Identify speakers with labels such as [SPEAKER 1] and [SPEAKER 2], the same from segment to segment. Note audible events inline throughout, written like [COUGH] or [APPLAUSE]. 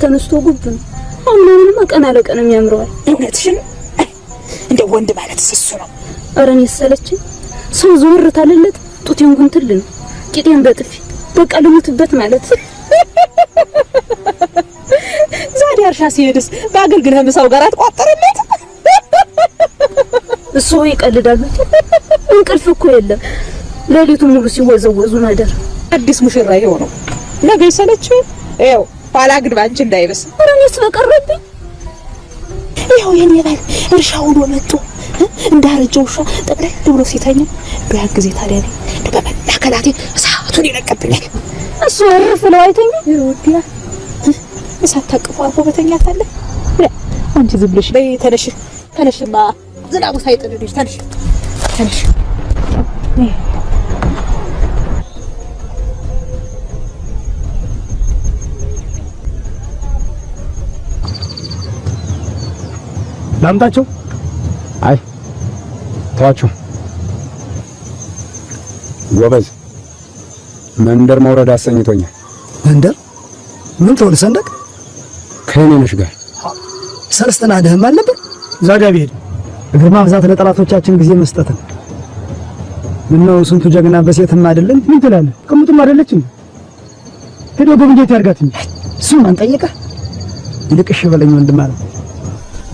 [SPEAKER 1] ተነስቶ ጉብ ነው። አሁን ቀን አለቀን የሚያምረዋል።
[SPEAKER 2] እውነትሽን እንደ ወንድ ማለት እሱ ነው።
[SPEAKER 1] ኧረ እኔ ሰለችኝ። ሰው ዝውር ታለለት ጡቴን ጉንትል ነው ቂጤን በጥፊ በቃ ልሙትበት ማለት
[SPEAKER 2] ዛሬ እርሻ ሲሄድስ በአገልግል ምሳው ጋር አትቋጠረለት።
[SPEAKER 1] እሱ ይቀልዳል። እንቅልፍ እኮ የለም። ሌሊቱን ሙሉ ሲወዘወዙ ነበር።
[SPEAKER 2] አዲስ ሙሽራ የሆነው ነገ ይሰለችው። ይኸው ኋላ ግን ባንቺ እንዳይበስ።
[SPEAKER 1] ኧረ እኔስ በቀረብኝ
[SPEAKER 2] ይኸው የኔ ባል እርሻ ውሎ መጥቶ እንዳረጀ ውሻ ጠቅላይ ብሎ ሲተኛ በያን ጊዜ ታዲያ እኔ እንደው እሳቱን ይለቀብኛል።
[SPEAKER 1] እሱ እርፍ ብለው አይተኛ
[SPEAKER 2] ይወዲያ እሳት ታቅፎ አርፎ በተኛት አለ። አንቺ ዝም ብለሽ በይ ተነሽ፣ ተነሽማ ዝናቡ ሳይጥልልሽ ተነሽ፣ ተነሽ።
[SPEAKER 3] ላምጣቸው?
[SPEAKER 4] አይ ተዋቸው። ጎበዝ መንደር መውረድ አሰኝቶኛል።
[SPEAKER 3] መንደር? ምን ተወል ሰንደቅ?
[SPEAKER 4] ከኔነሽ ጋር።
[SPEAKER 3] ሰለስተና ደህም አልነበር እዛ ጋ ቢሄድ። እግር ማብዛት ለጠላቶቻችን ጊዜ መስጠትን ምነው ስንቱ ጀግና በሴትም አይደለም? ምን ትላለህ? ቅሙጥም አይደለችም? ሄዶ ጎብኘት ያርጋት እንጂ። እሱም ማን ጠየቀ? ይልቅ እሺ በለኝ ወንድም አለ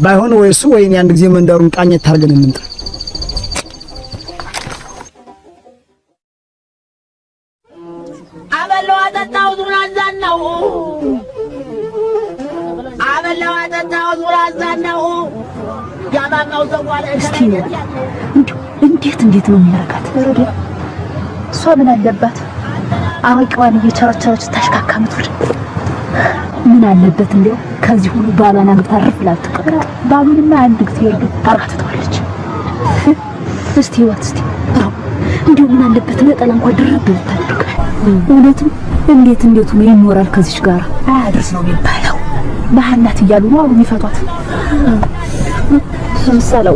[SPEAKER 3] ባይሆን ወይ እሱ ወይ እኔ አንድ ጊዜ መንደሩን ቃኘት ታርገን እንምጣ።
[SPEAKER 5] አበላው አጠጣው ዙር አዛናው አበላው አጠጣው ዙር አዛናው ያባቃው ዘዋለ
[SPEAKER 1] እንዴት እንዴት ነው የሚያረጋት? እሷ ምን አለባት? አዋቂዋን እየቸረቸረች ታሽካካ ምትወድ ምን አለበት? እንዲያው ከዚህ ሁሉ ባሏን አግብታ አርፍ ብላ ትቀመጥ። ባሉንማ አንድ ጊዜ ወልዶ አርጋ ትተዋለች። እስቲ ህይወት እስቲ እንዲሁ ምን አለበት ነጠላ እንኳን ድርብ ብታደርግ። እውነትም እንዴት እንዴት ሆኖ ይኖራል ከዚች ጋር አያድርስ ነው የሚባለው። መሀል ናት እያሉ ነው አሁን የሚፈቷት። ምሳሌ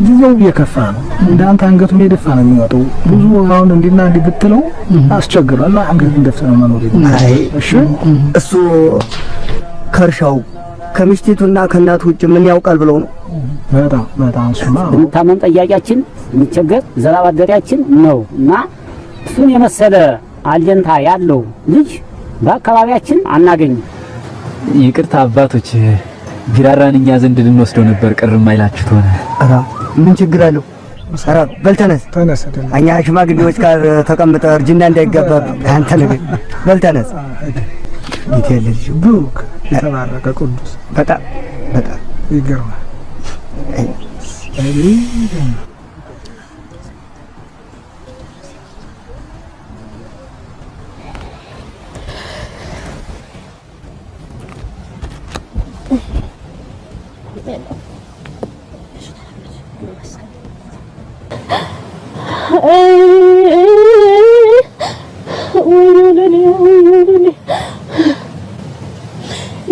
[SPEAKER 3] ጊዜው እየከፋ ነው። እንዳንተ አንገቱን የደፋ ነው የሚወጣው። ብዙ አሁን እንዲና እንዲህ ብትለው አስቸግሯል። አንገቱን ደፍተ ነው መኖር
[SPEAKER 6] አይ
[SPEAKER 3] እሺ
[SPEAKER 6] እሱ ከእርሻው ከሚስቲቱና ከእናቱ ውጭ ምን ያውቃል ብለው ነው።
[SPEAKER 3] በጣም በጣም እሱማ
[SPEAKER 7] የምታመን ጠያቂያችን የሚቸገር ዘራብ አደሪያችን ነው እና እሱን የመሰለ አለንታ ያለው ልጅ በአካባቢያችን አናገኝም።
[SPEAKER 8] ይቅርታ አባቶች፣ ቢራራን እኛ ዘንድ ልንወስደው ነበር። ቅር የማይላችሁት ሆነ።
[SPEAKER 6] ኧረ ምን ችግር አለው? ኧረ በል ተነስ።
[SPEAKER 3] ተነስ
[SPEAKER 6] እኛ ሽማግሌዎች ጋር ተቀምጠ እርጅና እንዳይገባብህ አንተ ነገር በል ተነስ። እንዴት ያለ ልጅ
[SPEAKER 3] ብሩክ የተባረከ ቅዱስ
[SPEAKER 6] በጣም በጣም
[SPEAKER 3] ይገርማል።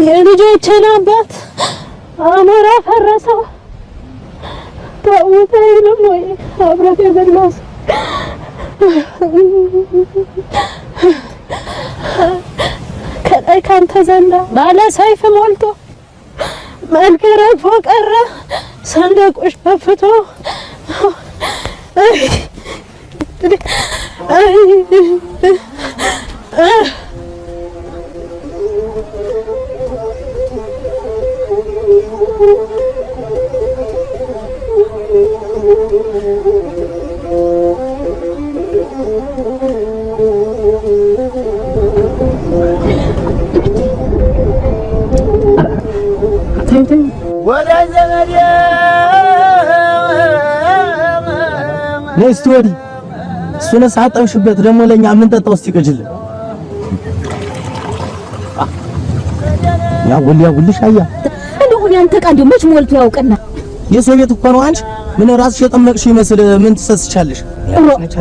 [SPEAKER 1] የልጆችን አባት አሞራ ፈረሰው። ተውት አይልም ወይ? አብረት የበላው? ከላይ ካንተ ዘንዳ ባለ ሰይፍ ሞልቶ መልክ ረግፎ ቀረ። ሰንደቁሽ ከፍቶ
[SPEAKER 9] Let's do. እሱን ሳጠብሽበት ደግሞ ለኛ የምንጠጣው እስቲ ቅጅልን። ያጉል ያጉልሽ አያ
[SPEAKER 1] እንደው ያንተ ዕቃ እንደው መች ሞልቶ ያውቅና
[SPEAKER 9] የሰው ቤት እኮ ነው። አንቺ ምን ራስሽ የጠመቅሽ ይመስል ምን ትሰስቻለሽ? ነች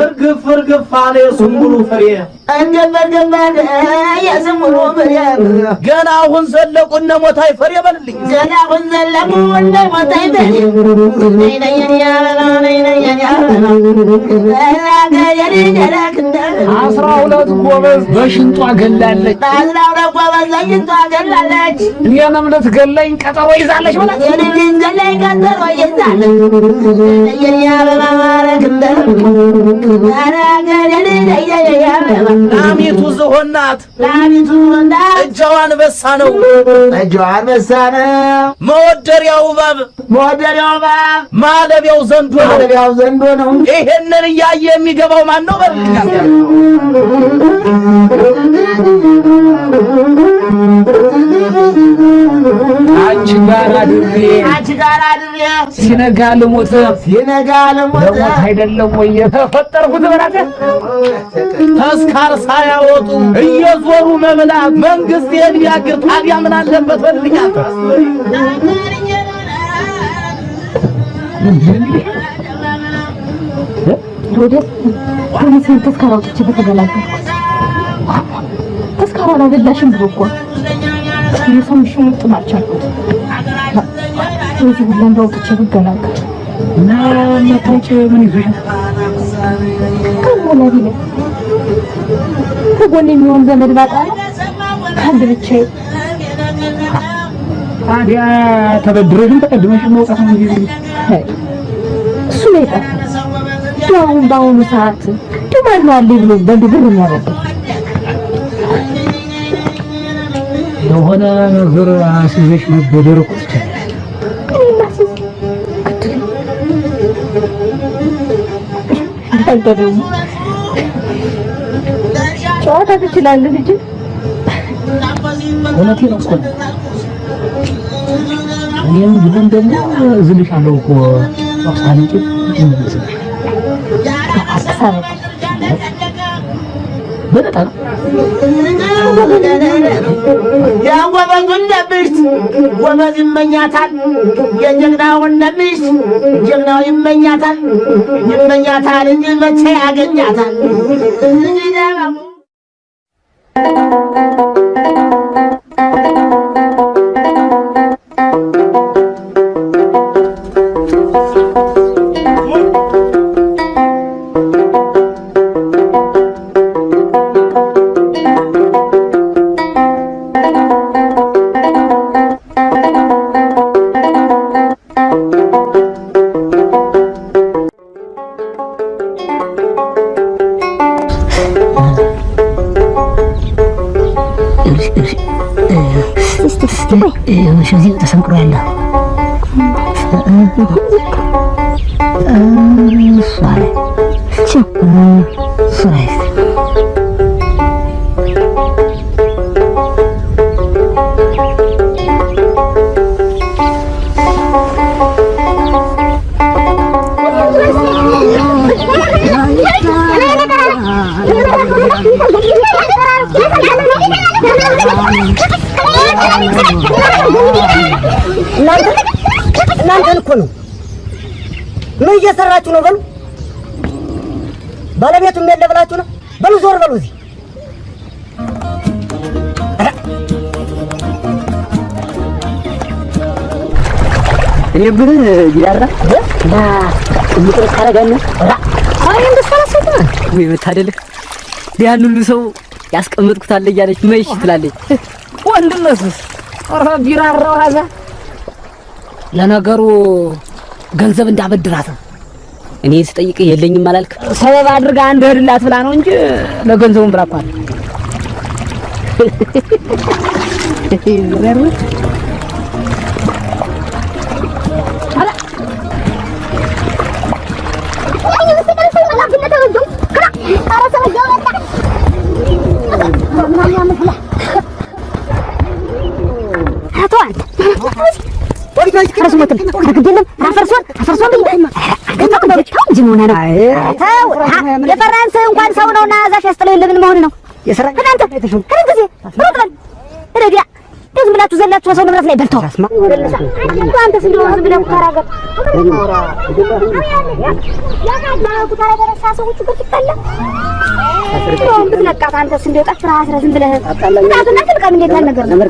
[SPEAKER 9] እርግፍ እርግፍ አለ የስንቡሉ ፍሬ ገና አሁን ዘለቁ እነ ሞታይ ፍሬ በልልኝ።
[SPEAKER 5] ገና አሁን ዘለቁ እነ ሞታይ ፍሬ
[SPEAKER 10] አስራ ሁለት ጎበዝ በሽንጧ ገላለች።
[SPEAKER 5] አስራ ሁለት ጎበዝ በሽንጧ ገላለች።
[SPEAKER 10] እኔንም ልትገለኝ ቀጠሮ ይዛለች
[SPEAKER 5] ቀጠሮ እንደ
[SPEAKER 9] ናት።
[SPEAKER 5] ላሚቱ ናት።
[SPEAKER 9] እጃዋ አንበሳ ነው።
[SPEAKER 5] እጇ አንበሳ ነው።
[SPEAKER 9] መወደሪያው እባብ
[SPEAKER 5] መወደሪያው እባብ
[SPEAKER 9] ማለቢያው ዘንዶ ነው።
[SPEAKER 5] ማለቢያው ዘንዶ ነው።
[SPEAKER 9] ይሄንን እያየ የሚገባው ማን ነው?
[SPEAKER 10] አድሬ
[SPEAKER 5] አንቺ ጋር አድሬ
[SPEAKER 10] ሲነጋ ልሞት
[SPEAKER 5] ሲነጋ ልሞት
[SPEAKER 10] ለሞት አይደለም ወይ የተፈጠርኩት በላት
[SPEAKER 9] ተስካር ሳያወጡ እየዞሩ መብላት መንግስት ይሄን ቢያግር ታዲያ ምን አለበት? በልልኛል
[SPEAKER 1] ወደ ፖሊስን ተስካራ አውጥቼ በተገላገልኩት አላበላሽም ብሎ እኮ የሰምሽ ሙጥም አልቻልኩት። እዚህ ሁላ እንደው አውጥቼ ብገላገል
[SPEAKER 10] ምን ይዞሽ
[SPEAKER 1] ከሞላቢ ነው ከጎን የሚሆን ዘመድ ባጣ ከአንድ ብቻዬ
[SPEAKER 10] ታዲያ ተበድረሽም ተቀድመሽም መውጣት ነው እንጂ
[SPEAKER 1] እሱ የጠፋ እንደው አሁን በአሁኑ ሰዓት እንደው ነው አለኝ ብሎ በአንድ ብር የሚያበድር
[SPEAKER 10] የሆነ ነገር አስይዘሽ መበደር እኮ
[SPEAKER 1] አንተ ደግሞ ጨዋታ ትችላለህ ልጅ።
[SPEAKER 10] እውነቴን እኮ ነው። እኔም ቢሆን ደግሞ እዝልሻለሁ እኮ።
[SPEAKER 1] አስተሳሰብ
[SPEAKER 10] በጣም
[SPEAKER 5] የጎበዙን ነብሽት ጎበዝ ይመኛታል። የጀግናውን ነብሽት ጀግናው ይመኛታል ይመኛታል እንጂ መቼ ያገኛታል?
[SPEAKER 10] መታደልህ ያን ሁሉ ሰው ያስቀመጥኩት አለ እያለች መይሽ ትላለች። ወንድነቱስ ኧረ ቢራራው ሀዛ ለነገሩ ገንዘብ እንዳበድራት እኔ ስጠይቅ የለኝም አላልክ? ሰበብ አድርጋ አንድ እህድላት ብላ ነው እንጂ ለገንዘቡን ብላ እኮ አለ።
[SPEAKER 11] የፈራን ሰው እንኳን ሰው ነውና ዛፍ ያስጥለው የለ ምን መሆን ነው? እናንተ ከምን ጊዜ ሩጥ በል ረዲያ ዝም ብላችሁ ዘላችሁ ሰው ንብረት ላይ በልተው አንተስ እንደው ዝም ብለህ ነገር ነው? ምን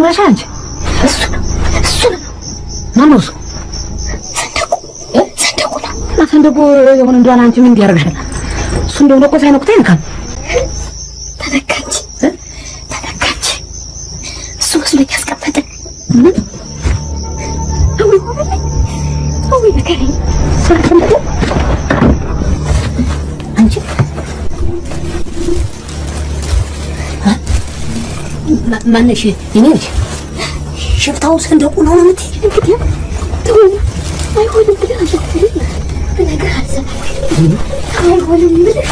[SPEAKER 12] ሆነሽ አንቺ?
[SPEAKER 11] እሱ ነው እሱ ነው
[SPEAKER 12] ማነው እሱ?
[SPEAKER 11] ሰንደቁ ሰንደቁ ነው
[SPEAKER 12] ሰንደቁ የሆነ እንደሆነ አንቺ ምን ያደርግሻል? እሱ እንደሆነ እኮ ሳይነኩት አይነካም። ማነሽ? የኔ ልጅ ሽፍታው ሰንደቁ ነው ነው
[SPEAKER 11] ትሆነ አይሆንም ብለህ አይሆንም ብለህ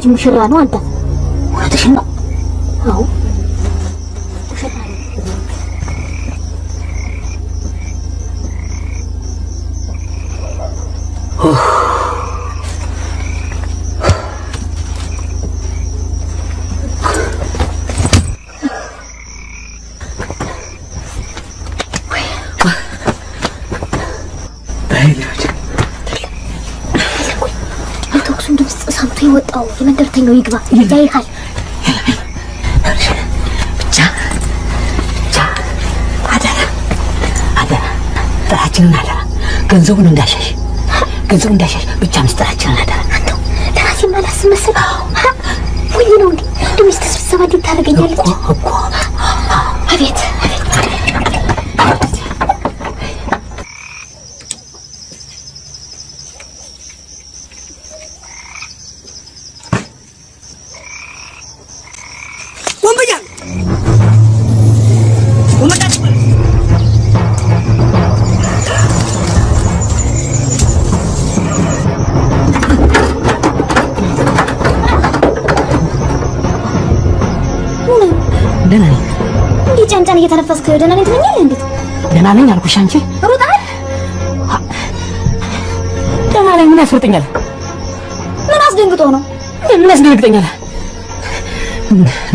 [SPEAKER 11] አልፏጅ ሙሽራ ነው አንተ እውነትሽን ነው አዎ ሙሽራ ነው የተኩሱን ድምፅ ሰምቶ የወጣው
[SPEAKER 12] ብቻ አደራ ገንዘቡን እንዳሻሽ ገንዘቡን እንዳሻሽ ብቻ ምስጢራችንን አደራ
[SPEAKER 11] አንተው ለራሴ ማላስብ መሰለህ ወይ ነው እንዴ እንደ ሚስት ስብሰባ እንዴት ታደርገኛለች
[SPEAKER 12] እኮ
[SPEAKER 11] ጫንጫን እየተነፈስክ ደህና ነኝ ትለኛለህ እንዴት
[SPEAKER 12] ደህና ነኝ አልኩሽ አንቺ
[SPEAKER 11] ሩጣል
[SPEAKER 12] ላይ ምን ያስወርጠኛል?
[SPEAKER 11] ምን አስደንግጦ ነው?
[SPEAKER 12] ምን ያስደነግጠኛል?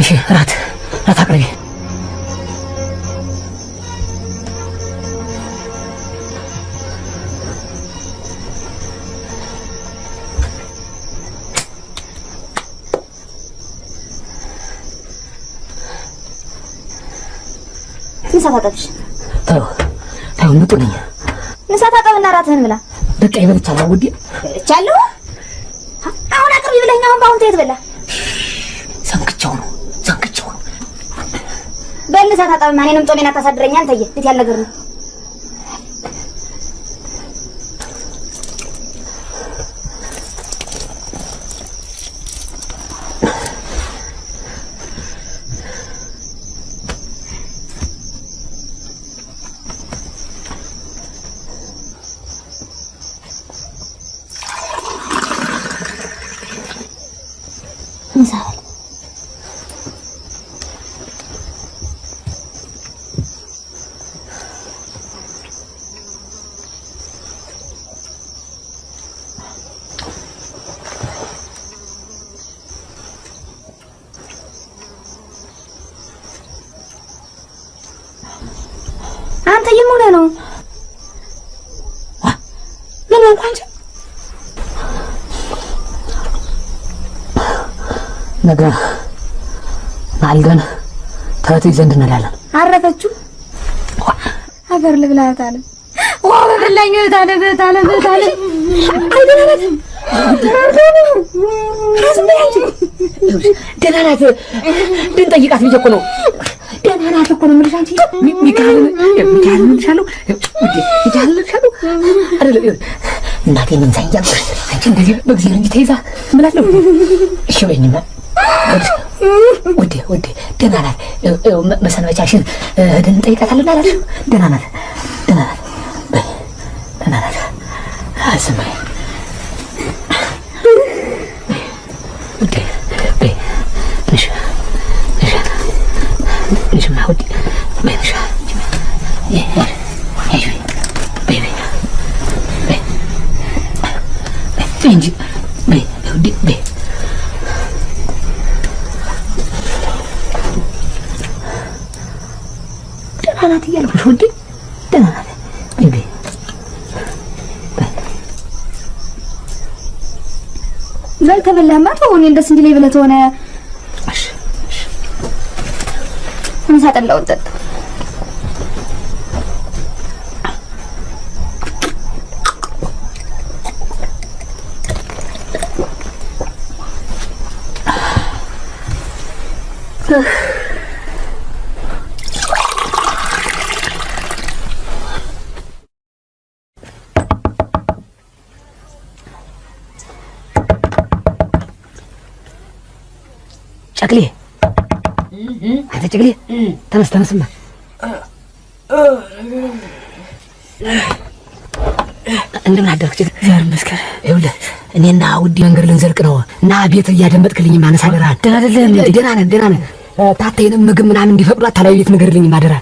[SPEAKER 12] እሺ እራት እራት አቅርቢ።
[SPEAKER 11] ታጠብሽ።
[SPEAKER 12] ተው ተው፣ ንጡ ነኝ።
[SPEAKER 11] ምሳ ታጠብና እራትህን ብላ።
[SPEAKER 12] በቃ ይበልቻለሁ ውዴ።
[SPEAKER 11] በልቻለሁ። አሁን አቅርቢ ብለኸኝ አሁን በአሁን ተየት በላ።
[SPEAKER 12] ሰንክቼው ነው ሰንክቼው ነው።
[SPEAKER 11] በል ምሳ ታጠብማ እኔንም ጦሜን አታሳድረኝ። አንተዬ እንዴት ያለ ነገር ነው? ምሳ በል። አንተ የምን ሆነህ ነው? ምን ሆንክ አንቺ?
[SPEAKER 12] ነገ ማልደን ተህት ዘንድ እንላለን።
[SPEAKER 11] አረፈችው? ሀገር ልብላት አለ ዋ! በበላኝ አለ እህት አለ
[SPEAKER 12] ደህና ናት። እንድንጠይቃት ብዬሽ እኮ ነው። ደህና ናት እኮ ነው የምልሽ አንቺ። ሚ- ሚካኤልን ሚካኤልን እልሻለሁ ውዴ ሚካኤልን እልሻለሁ አይደለም ይኸውልሽ፣ እናቴን እንሳኝ እያልኩሽ አንቺ እንደዚህ በእግዚአብሔር እንጂ ተይዛ እምላለሁ እሺ በይኝማ ይኸውልሽ፣ ውዴ ውዴ ደህና ናት ይኸው- ይኸው መ- መሰንበቻሽን እ፣ ሄደን እንጠይቃታለን አላልሽም ደህና ናት ደህና ናት በይ ደህና ናት ዝም በይ ውዴ በይ ንሽ ንሽ ንሽማ ውዴ በይ ንሽ በይ በይ በይ በይ በይ እንጂ በይ ውዴ በይ ደህና ናት እያልኩሽ
[SPEAKER 11] ተው እኔን ደስ እንዲለኝ ብለህ ተሆነ ምሳ ጠላውን ጠጣ
[SPEAKER 12] ጨቅሌ አንተ ጨቅሌ ተነስ ተነስማ እንደምን አደርክ? እግዚአብሔር ይመስገን። ይኸውልህ እኔና ውዲ መንገድ ልንዘልቅ ነው። እና ቤት እያደመጥክልኝ ማነሳ አደራ። ደህና አይደለም ደህና ነን ደህና ነን። ታታይንም ምግብ ምናምን እንዲፈቅዱ አታላይ ቤት ንገርልኝ ማደራ።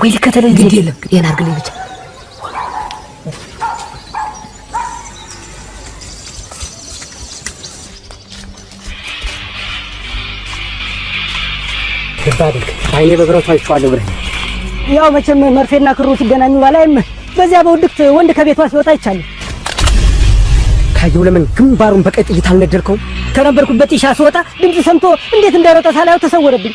[SPEAKER 12] ወይ ልከተለኝ ግድ የለም ይሄን አድርግልኝ ብቻ ልብ አድርግ አይኔ በብረቱ አይቼዋለሁ ብለህ
[SPEAKER 13] ያው መቼም መርፌና ክሩ ሲገናኙ ባላይም በዚያ በውድቅት ወንድ ከቤቷ ሲወጣ አይቻለሁ።
[SPEAKER 12] ካየው ለምን ግንባሩን በቀይ ጥይት አልነደርከውም?
[SPEAKER 13] ከነበርኩበት ጢሻ ስወጣ ድምፅ ሰምቶ እንዴት እንደሮጠ ሳላየው ተሰወረብኝ።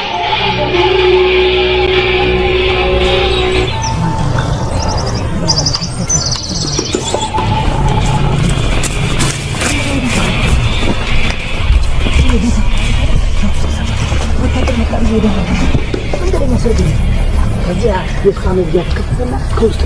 [SPEAKER 12] ከዚያ የእሷ መግቢያ ተከፈተና
[SPEAKER 14] ሶስት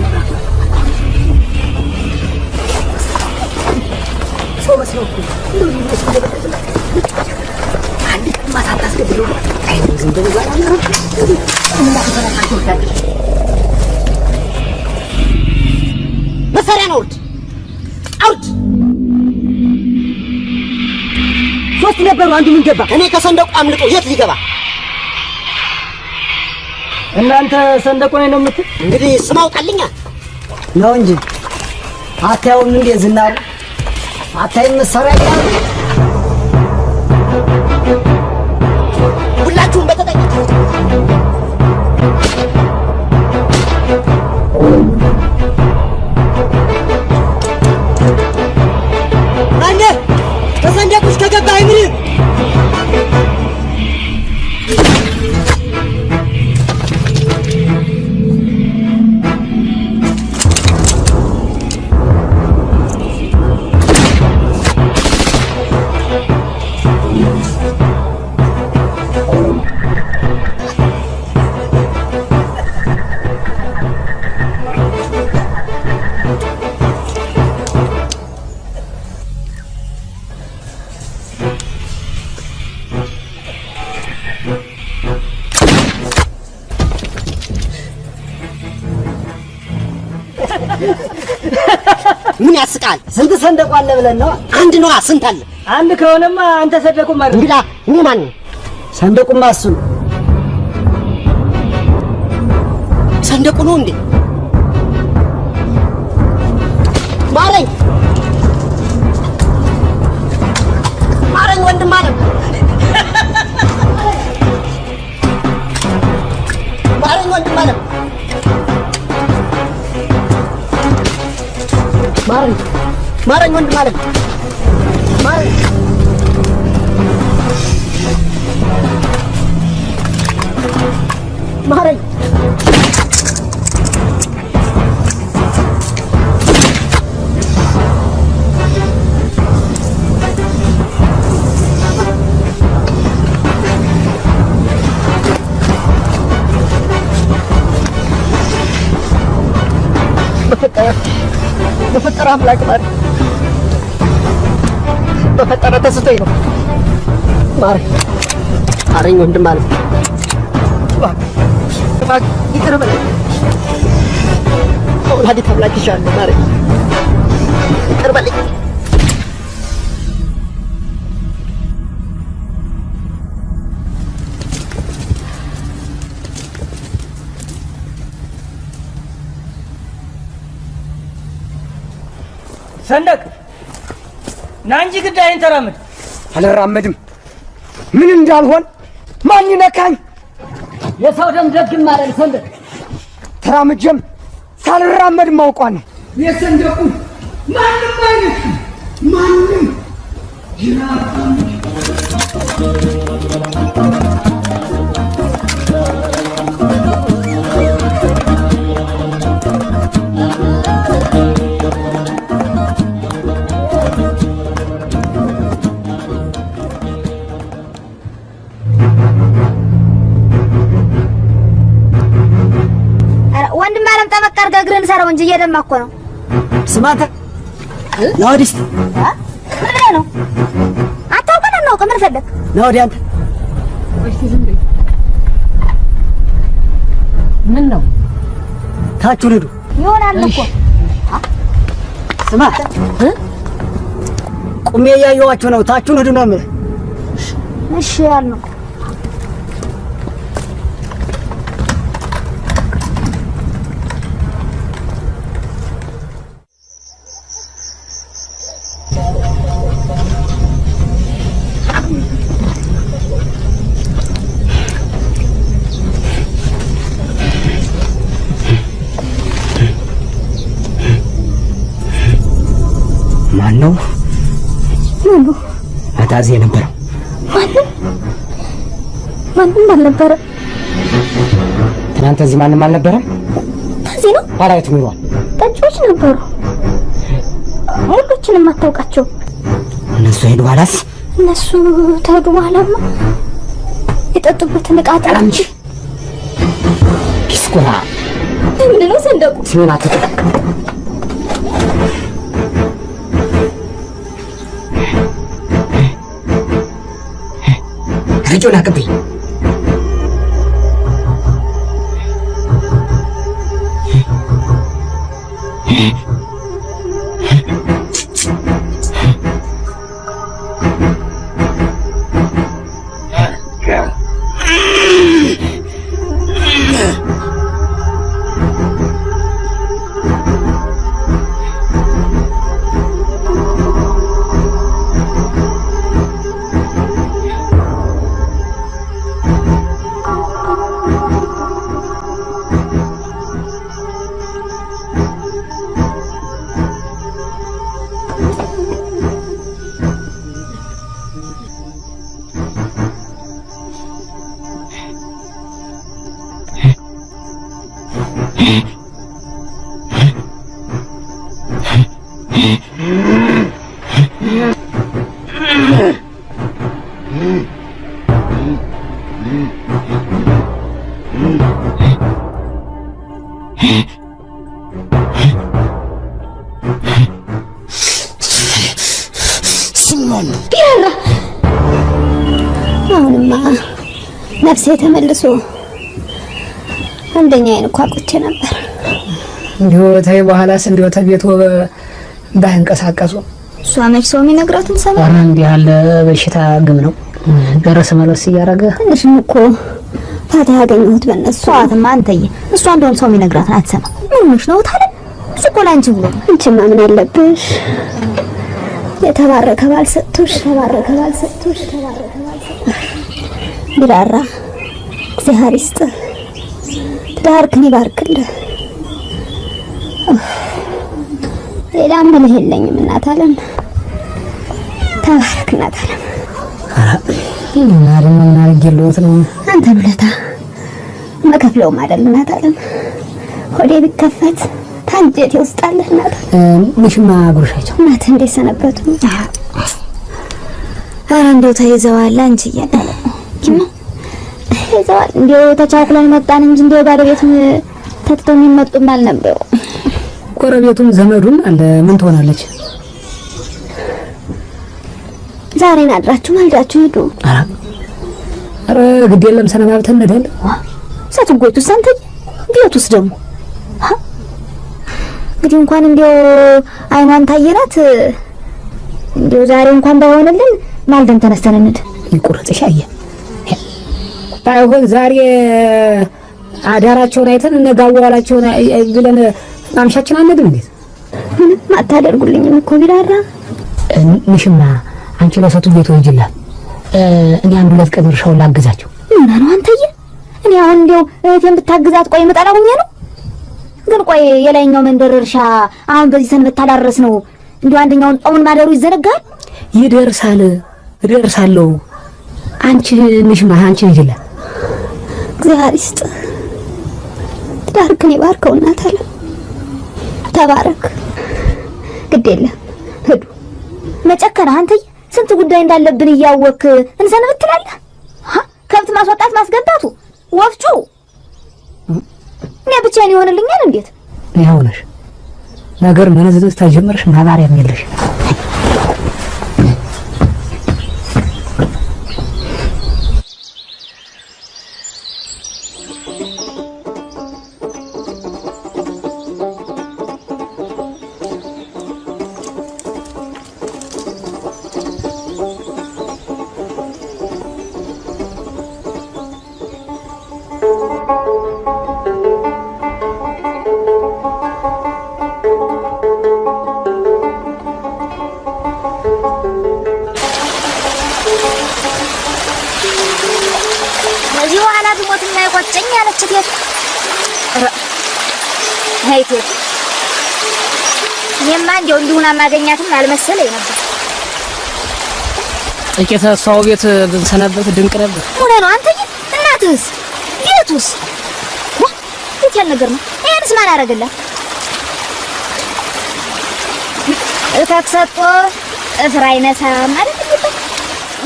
[SPEAKER 14] ነበሩ አንዱ ምን ገባ? እኔ ከሰንደቁ አምልጦ የት ሊገባ
[SPEAKER 15] እናንተ ሰንደቁ ላይ ነው የምትል?
[SPEAKER 14] እንግዲህ ስም አውጣልኛ
[SPEAKER 15] ነው እንጂ። አታየውም እንዴ ዝናሩ አታይም መሳሪያ አለ ብለን ነው?
[SPEAKER 14] አንድ ነዋ። ስንት አለ?
[SPEAKER 15] አንድ ከሆነማ አንተ ሰንደቁ ማለት
[SPEAKER 14] እንግዳ እኔ ማን ነው?
[SPEAKER 15] ሰንደቁማ እሱ ነው።
[SPEAKER 14] ሰንደቁ ነው እንዴ? ማረኝ ማረኝ፣ ወንድም አለም ማረኝ፣ ወንድም አለም ማረኝ፣ ማረኝ፣ ወንድም አለም ማረኝ። ማረኝ በፈጠረ አምላክ ማረኝ። በፈጠረ ተስቶኝ ነው። ማረኝ ማረኝ ወንድም እባክህ ይቅር በለኝ። ወላዲተ አምላክ ይሻለሁ ማረኝ ይቅር በለኝ።
[SPEAKER 15] ሰንደቅ ና እንጂ ግዳይን ተራመድ።
[SPEAKER 14] አልራመድም። ምን እንዳልሆን ማን ይነካኝ?
[SPEAKER 15] የሰው ደም ደግም ማለት ሰንደቅ
[SPEAKER 14] ተራምጀም ሳልራመድ ማውቋ ነው።
[SPEAKER 15] የሰንደቁ ማንም አይነት ማንም
[SPEAKER 11] ኧረ ጠበቅ አድርገህ እግርህን ሰረው እንጂ እየደማ እኮ ነው።
[SPEAKER 14] ስማተ ና ወዲህ እስኪ
[SPEAKER 11] እ? ምን ብለህ ነው? አታውቀን አናውቅ ምን ፈለግ?
[SPEAKER 14] ና ወዲህ አንተ
[SPEAKER 15] ምን ነው
[SPEAKER 14] ታችሁን ሂዱ።
[SPEAKER 11] ይሆናል እኮ
[SPEAKER 14] ስማ ቁሜ እያየኋችሁ ነው። ታችሁን ሂዱ ነው የምልህ።
[SPEAKER 11] እሺ ያልነው
[SPEAKER 14] ነው
[SPEAKER 11] ምኑ
[SPEAKER 14] አታዚ የነበረው?
[SPEAKER 11] ማንም ማንም አልነበረ።
[SPEAKER 14] ትናንት እዚህ ማንም አልነበረም።
[SPEAKER 11] እዚህ ነው
[SPEAKER 14] ባላየት ኑሯል።
[SPEAKER 11] ጠጪዎች ነበሩ። ሁሎችንም አታውቃቸው።
[SPEAKER 14] እነሱ ሄዱ ኋላስ
[SPEAKER 11] እነሱ ተሄዱ በኋላማ የጠጡበትን ዕቃ ጠራ
[SPEAKER 14] እንጂ ኪስኮራ
[SPEAKER 11] ምንድን ነው ሰንደቁ?
[SPEAKER 14] ስሜን አትጥራ።
[SPEAKER 11] mucho la capilla. ነበር።
[SPEAKER 16] እንዲሁ ተይ በኋላስ እንዲሁ ተቤቶ ባይንቀሳቀሱ
[SPEAKER 11] እሷ መች ሰው የሚነግራትን ሰማ።
[SPEAKER 12] ኧረ እንዲህ ያለ በሽታ ግም ነው ደረስ መለስ እያደረገ
[SPEAKER 11] ትንሽም እኮ ፋታ ያገኘሁት በእነሱ ሰዋትማ። አንተዬ እሷ እንደውም ሰው የሚነግራትን አትሰማ። ምን ሆነሽ ነው ታለ እሱ እኮ ለአንቺ ብሎ አንቺማ ምን አለብሽ? የተባረከ ባል ሰጥቶሽ የተባረከ ባል ሰጥቶሽ የተባረከ ባል ሰጥቶሽ ቢራራ እግዚአብሔር ይስጥ ትዳርክን ይባርክልህ። ሌላ ምልህ የለኝም እናት አለም ተባረክ እናት አለም።
[SPEAKER 12] ምን አድርጌልዎት ነው?
[SPEAKER 11] አንተን ውለታ መከፍለውም አይደል እናት አለም ሆዴ ቢከፈት ታንጀቴ ውስጥ እናት
[SPEAKER 12] ምሽማ ጉርሻቸው
[SPEAKER 11] እናት እንዴት ሰነበቱ? ኧረ እንደው ተይዘዋል አንቺ እያለ ተይዘዋል። እንዲው ተቻኩለን መጣን እንጂ እንዲው ባዶ ቤቱን ተትተው የሚመጡም አልነበሩ።
[SPEAKER 12] ጎረቤቱም ዘመዱም አለ። ምን ትሆናለች?
[SPEAKER 11] ዛሬን አድራችሁ ማልዳችሁ ሂዱ።
[SPEAKER 12] ኧረ ግድ የለም ሰነባብተን እንሄዳለን።
[SPEAKER 11] ሰትጎቱስ አንተ ቤቱስ ደግሞ? እንግዲህ እንኳን እንዲው አይኗን ታየናት እንዲው ዛሬ እንኳን ባይሆንልን ማልደን ተነስተን እንሂድ።
[SPEAKER 12] ይቁረጥሽ አየ ባይሆን ዛሬ አዳራቸውን አይተን ነገ አዋዋላቸውን ብለን ማምሻችን አንሄድም እንዴት?
[SPEAKER 11] ምንም አታደርጉልኝም እኮ ቢራራ
[SPEAKER 12] ምሽማ አንቺ ለሰቱ ቤቱ ሂጂላት፣ እኔ አንድ ሁለት ቀን እርሻውን ላግዛቸው።
[SPEAKER 11] ምን ነው አንተዬ? እኔ አሁን እንዲው እህቴን ብታግዛት ቆይ ምጠላ ሁኜ ነው። ግን ቆይ የላይኛው መንደር እርሻ አሁን በዚህ ሰንበት ታላረስ ነው እንዲሁ አንደኛውን ጣውን ማደሩ ይዘነጋል።
[SPEAKER 12] ይደርሳል፣ እደርሳለሁ። አንቺ ምሽማ አንቺ ሂጂላት።
[SPEAKER 11] እግዚአብሔር ይስጥ ትዳርክን ይባርከው እናት አለ ተባረክ። ግድ የለም ሂዱ። መጨከን አንተዬ ስንት ጉዳይ እንዳለብን እያወክ እንሰንብት ትላለህ። ሀ? ከብት ማስወጣት ማስገባቱ፣ ወፍጮ እኔ ብቻዬን ይሆንልኛል እንዴት?
[SPEAKER 12] ይኸው ነሽ ነገር መነዝነዝ ተጀመርሽ ማባሪያም የለሽ።
[SPEAKER 11] አይ እቴት፣ እኔማ እንዲያው እንዲሁን ማገኛትም አልመሰለኝ ነበር።
[SPEAKER 12] ጥቂት ሰው ቤት ብንሰነበት ድንቅ ነበር።
[SPEAKER 11] ሆነ ነው አንተዬ። እናትህስ ቤቱስ የት ያለ ነገር ነው? ይሄንስ ማን አደረገላት? እከክ ሰጦ ጥፍር አይነሳም ማለት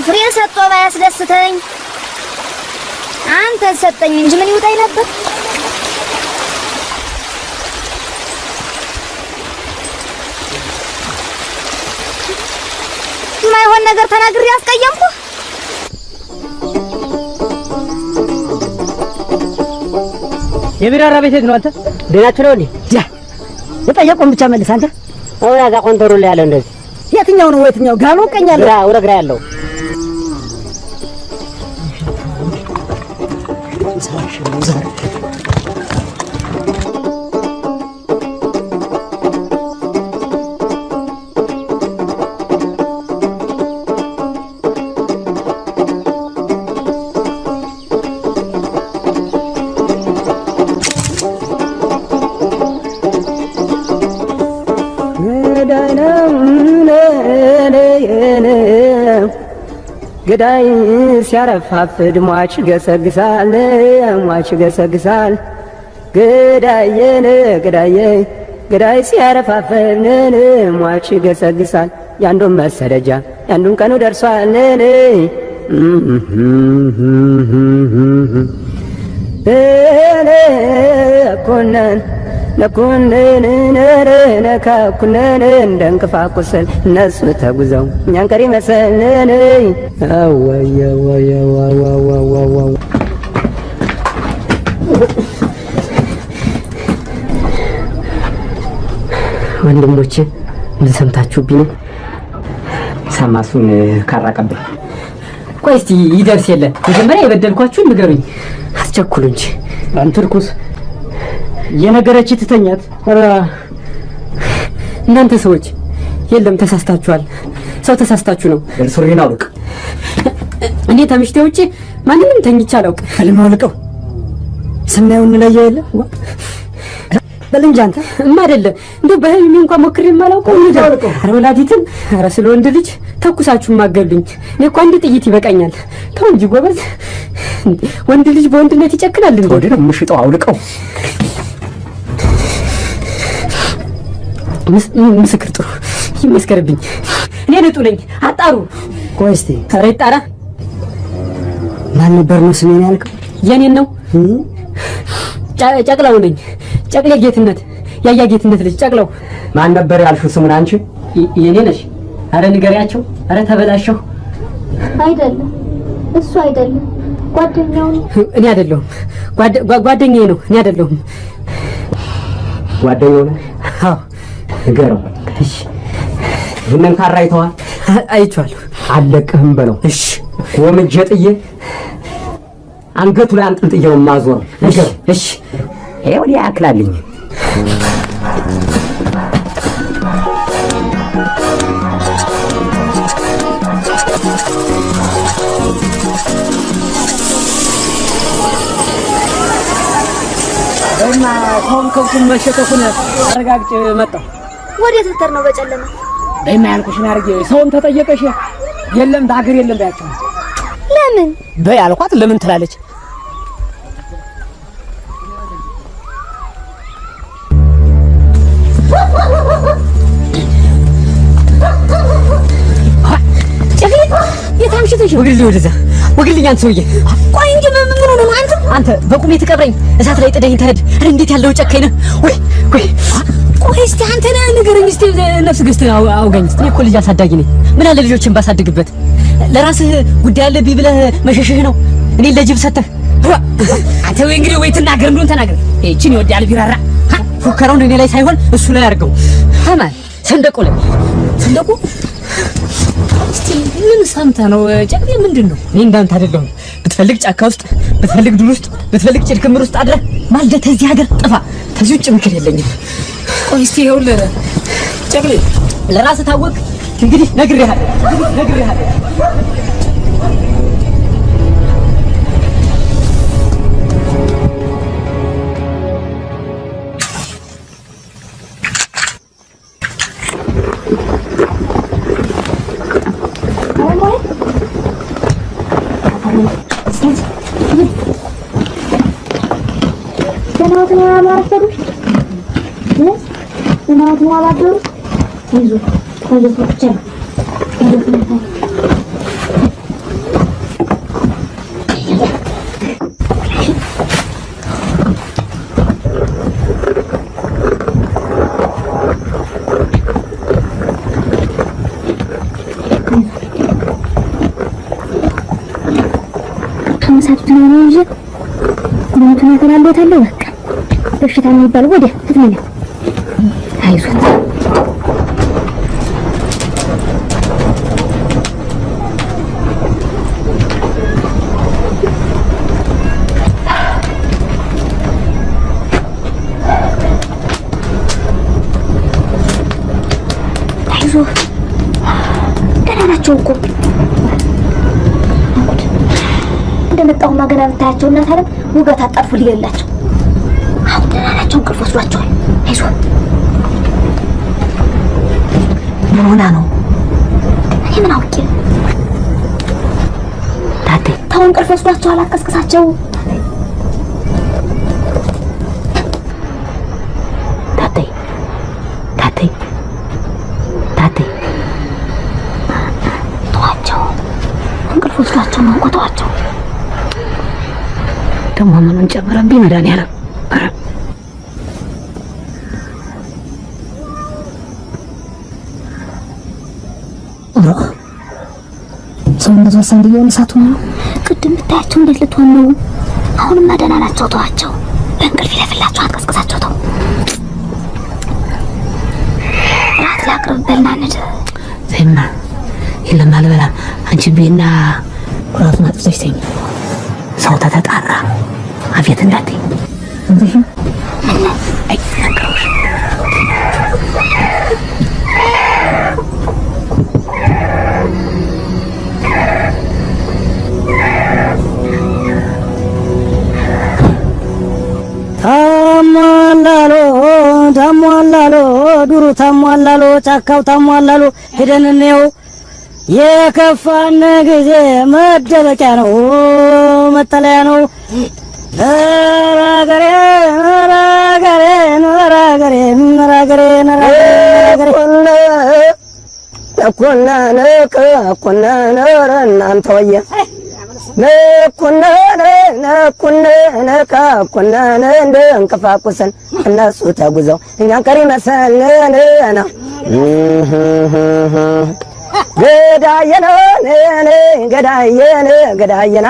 [SPEAKER 11] ፍሬን ሰጦ ባያስደስተኝ አንተን ሰጠኝ እንጂ ምን ይውጣኝ ነበር? የማይሆን ነገር ተናግሬ አስቀየምኩ?
[SPEAKER 17] የቢራራ ቤት ነው። አንተ
[SPEAKER 6] ደናችሁ ነው ያ የጠየቁን ብቻ መልስ። አንተ አሁን ያዛ ቆንተሩ ላይ ያለው እንደዚህ የትኛው ነው? የትኛው ጋሉ ቀኛለሁ? ግራ ወደ ግራ ያለው
[SPEAKER 17] ገዳይ ሲያረፋፍድ ሟች ገሰግሳል ሟች ገሰግሳል። ገዳየን ገዳየ ገዳይ ሲያረፋፍድ ሟች ገሰግሳል። ያንዱን መሰደጃ ያንዱን ቀኑ ደርሷል ኮነን ለኩነን እንደ እንቅፋት ቁስል እነሱ ተጉዘው እኛን ቀሪ መሰልን ወንድሞቼ ምን ሰምታችሁብኝ?
[SPEAKER 6] ሰማሱን ካራቀብኝ
[SPEAKER 17] ቆይ እስቲ ይደርስ የለ መጀመሪያ የበደልኳችሁን ንገሩኝ። አስቸኩሉ እንጂ አንተ ርኩስ የነገረች ትተኛት። እናንተ ሰዎች የለም ተሳስታችኋል። ሰው ተሳስታችሁ ነው።
[SPEAKER 6] ሱሪን አውልቅ።
[SPEAKER 17] እኔ ተምሽቴ ውጭ ማንንም ተኝቼ አላውቅ።
[SPEAKER 6] ህልም አውልቀው ስናየው እንለየው የለ በል እንጂ አንተ
[SPEAKER 17] እማ አይደለም እንደ በህልሜ እንኳን ሞክሬ የማላውቀው ነገር። ኧረ ወላዲትን፣ ኧረ ስለ ወንድ ልጅ ተኩሳችሁ ማገሉኝ። እኔ እኮ አንድ ጥይት ይበቃኛል። ተው እንጂ ጎበዝ። ወንድ ልጅ በወንድነት ይጨክናል እንዴ?
[SPEAKER 6] ወደ ምሽጠው አውልቀው
[SPEAKER 17] ምስክር ጥሩ ይመስከርብኝ። እኔ ንጡ ነኝ። አጣሩ።
[SPEAKER 6] ቆይ እስቲ
[SPEAKER 17] ኧረ ይጣራ።
[SPEAKER 6] ማን ነበር ነው ስሜን ያልከው?
[SPEAKER 17] የኔን ነው። ጨ- ጨቅላው ነኝ። ጨቅሌ ጌትነት፣ ያያ ጌትነት ልጅ ጨቅላው።
[SPEAKER 6] ማን ነበር ያልሽው ስሙን አንቺ?
[SPEAKER 17] የኔ ነሽ። አረ ንገሪያቸው። አረ ተበላሸሁ።
[SPEAKER 11] አይደለም እሱ አይደለም ጓደኛው ነው።
[SPEAKER 17] እኔ አይደለሁም። ጓደኛዬ ነው። እኔ አይደለሁም።
[SPEAKER 6] ጓደኛው ነው።
[SPEAKER 17] አዎ
[SPEAKER 6] ንገረው።
[SPEAKER 17] እሺ፣
[SPEAKER 6] ይህንን ካራ አይተዋል?
[SPEAKER 17] አይቼዋለሁ።
[SPEAKER 6] አለቅህም በለው።
[SPEAKER 17] እሺ
[SPEAKER 6] ወምጄ ጥዬ አንገቱ ላይ አንጠልጥየው ማዞር ንገረው።
[SPEAKER 17] እሺ
[SPEAKER 6] ይኸው ወዲያ ያክላልኝ
[SPEAKER 17] እና ሰውን ከብቱን አረጋግጬ መጣሁ።
[SPEAKER 11] ወዴት ልትሄድ ነው በጨለማ?
[SPEAKER 17] በይማ ያልኩሽን አድርጌ ሰውን ተጠየቀሽ የለም በሀገር የለም በያቸው።
[SPEAKER 11] ለምን?
[SPEAKER 17] በይ አልኳት። ለምን ትላለች? ነው? ወግልኝ ወደዛ ወግልኝ። አንተ ሰውዬ ቆይ እንጂ ምን ምን ሆነ ነው አንተ? አንተ በቁሜ ትቀብረኝ እሳት ላይ ጥደኝ ትሄድ። እንዴት ያለው ጨካኝ ነህ! ወይ ወይ እስቲ አንተ ነህ ንገረኝ እስቲ ነፍስ ገዝተህ አው- አውጋኝ እስቲ። እኔ እኮ ልጅ አሳዳጊ ነኝ። ምን አለ ልጆችን ባሳድግበት። ለራስህ ጉዳይ አለብኝ ብለህ መሸሽህ ነው እኔን ለጅብ ሰተህ። አንተ ወይ እንግዲህ ወይ ትናገር እንደሆን ተናገር። ይህችን ይወዳል ቢራራ ፉከራውን እኔ ላይ ሳይሆን እሱ ላይ አድርገው። ሰንደቁ ላይ ሰንደቁ እስቲ ምን ሰምተህ ነው ጨቅሌ? ምንድን ነው? እኔ እንዳንተ አይደለሁም። ብትፈልግ ጫካ ውስጥ፣ ብትፈልግ ዱር ውስጥ፣ ብትፈልግ ጭድ ክምር ውስጥ አድረህ ማልደህ ተዚህ ሀገር ጥፋ። ከዚህ ውጭ ምክር የለኝም። ቆይ እስቲ ይኸውልህ ጨቅሌ፣ ለራስህ ታወቅ። እንግዲህ ነግሬሃለሁ፣ ነግሬሃለሁ።
[SPEAKER 11] አይዞህ አይዞህ ብቻ ነው። አይዞህ ከመሳቱት ነው ነው እንጂ ምንም ተናገራለታለሁ በቃ በሽታ የሚባለው። ወዲያ ትትመኛ አይዞት አይዞህ ደህና ናቸው እኮ እንደመጣሁማ ገና ብታያቸው እናት አለም ውጋት አጣርፎ ሊገላቸው አሁን ደህና ናቸው። እንቅልፍ ወስዷቸዋል። አይዞህ ምን ሆና ነው? እኔ ምን አውቄ ታቴ ተው፣ እንቅልፍ ወስዷቸዋል። አቀስቅሳቸው ወስዷቸው ነው እኮ ተዋቸው። ደግሞ ምኑን ጨምረብኝ መድኃኒዓለም ኧረ ኧረ ሰውነቷ ሰንድየውን እሳቱ ነው። ቅድም ብታያቸው እንዴት ልትሆን ነው? አሁንማ ደህና ናቸው። ተዋቸው። በእንቅልፍ ይለፍላቸው፣ አትቀስቅሳቸው። ተው ራት ላቅርብ በልና እንሂድ።
[SPEAKER 1] ዘይማ የለም አልበላም። አንቺ ቤና ራቱን አጥፍተሽ ተኝ። ሰው ተተጣራ። አቤት ነገሮች
[SPEAKER 15] ታሟላሎ ታሟላሎ ዱሩ ታሟላሎ ጫካው ታሟላሎ ሄደን እንየው። የከፋን ጊዜ መደበቂያ ነው መጠለያ ነው። አገሬ ኧረ አገሬ
[SPEAKER 6] ነኩነ ነክ ነኩነ ነረ እናንተ ወየ። ነኩነ ነኩነ ነካ ኩነ እንደ እንቅፋቁሰን እነሱ ተጉዘው እኛን ቀሪ መሰለን ነው ገዳየነ ገዳየነ ገዳየና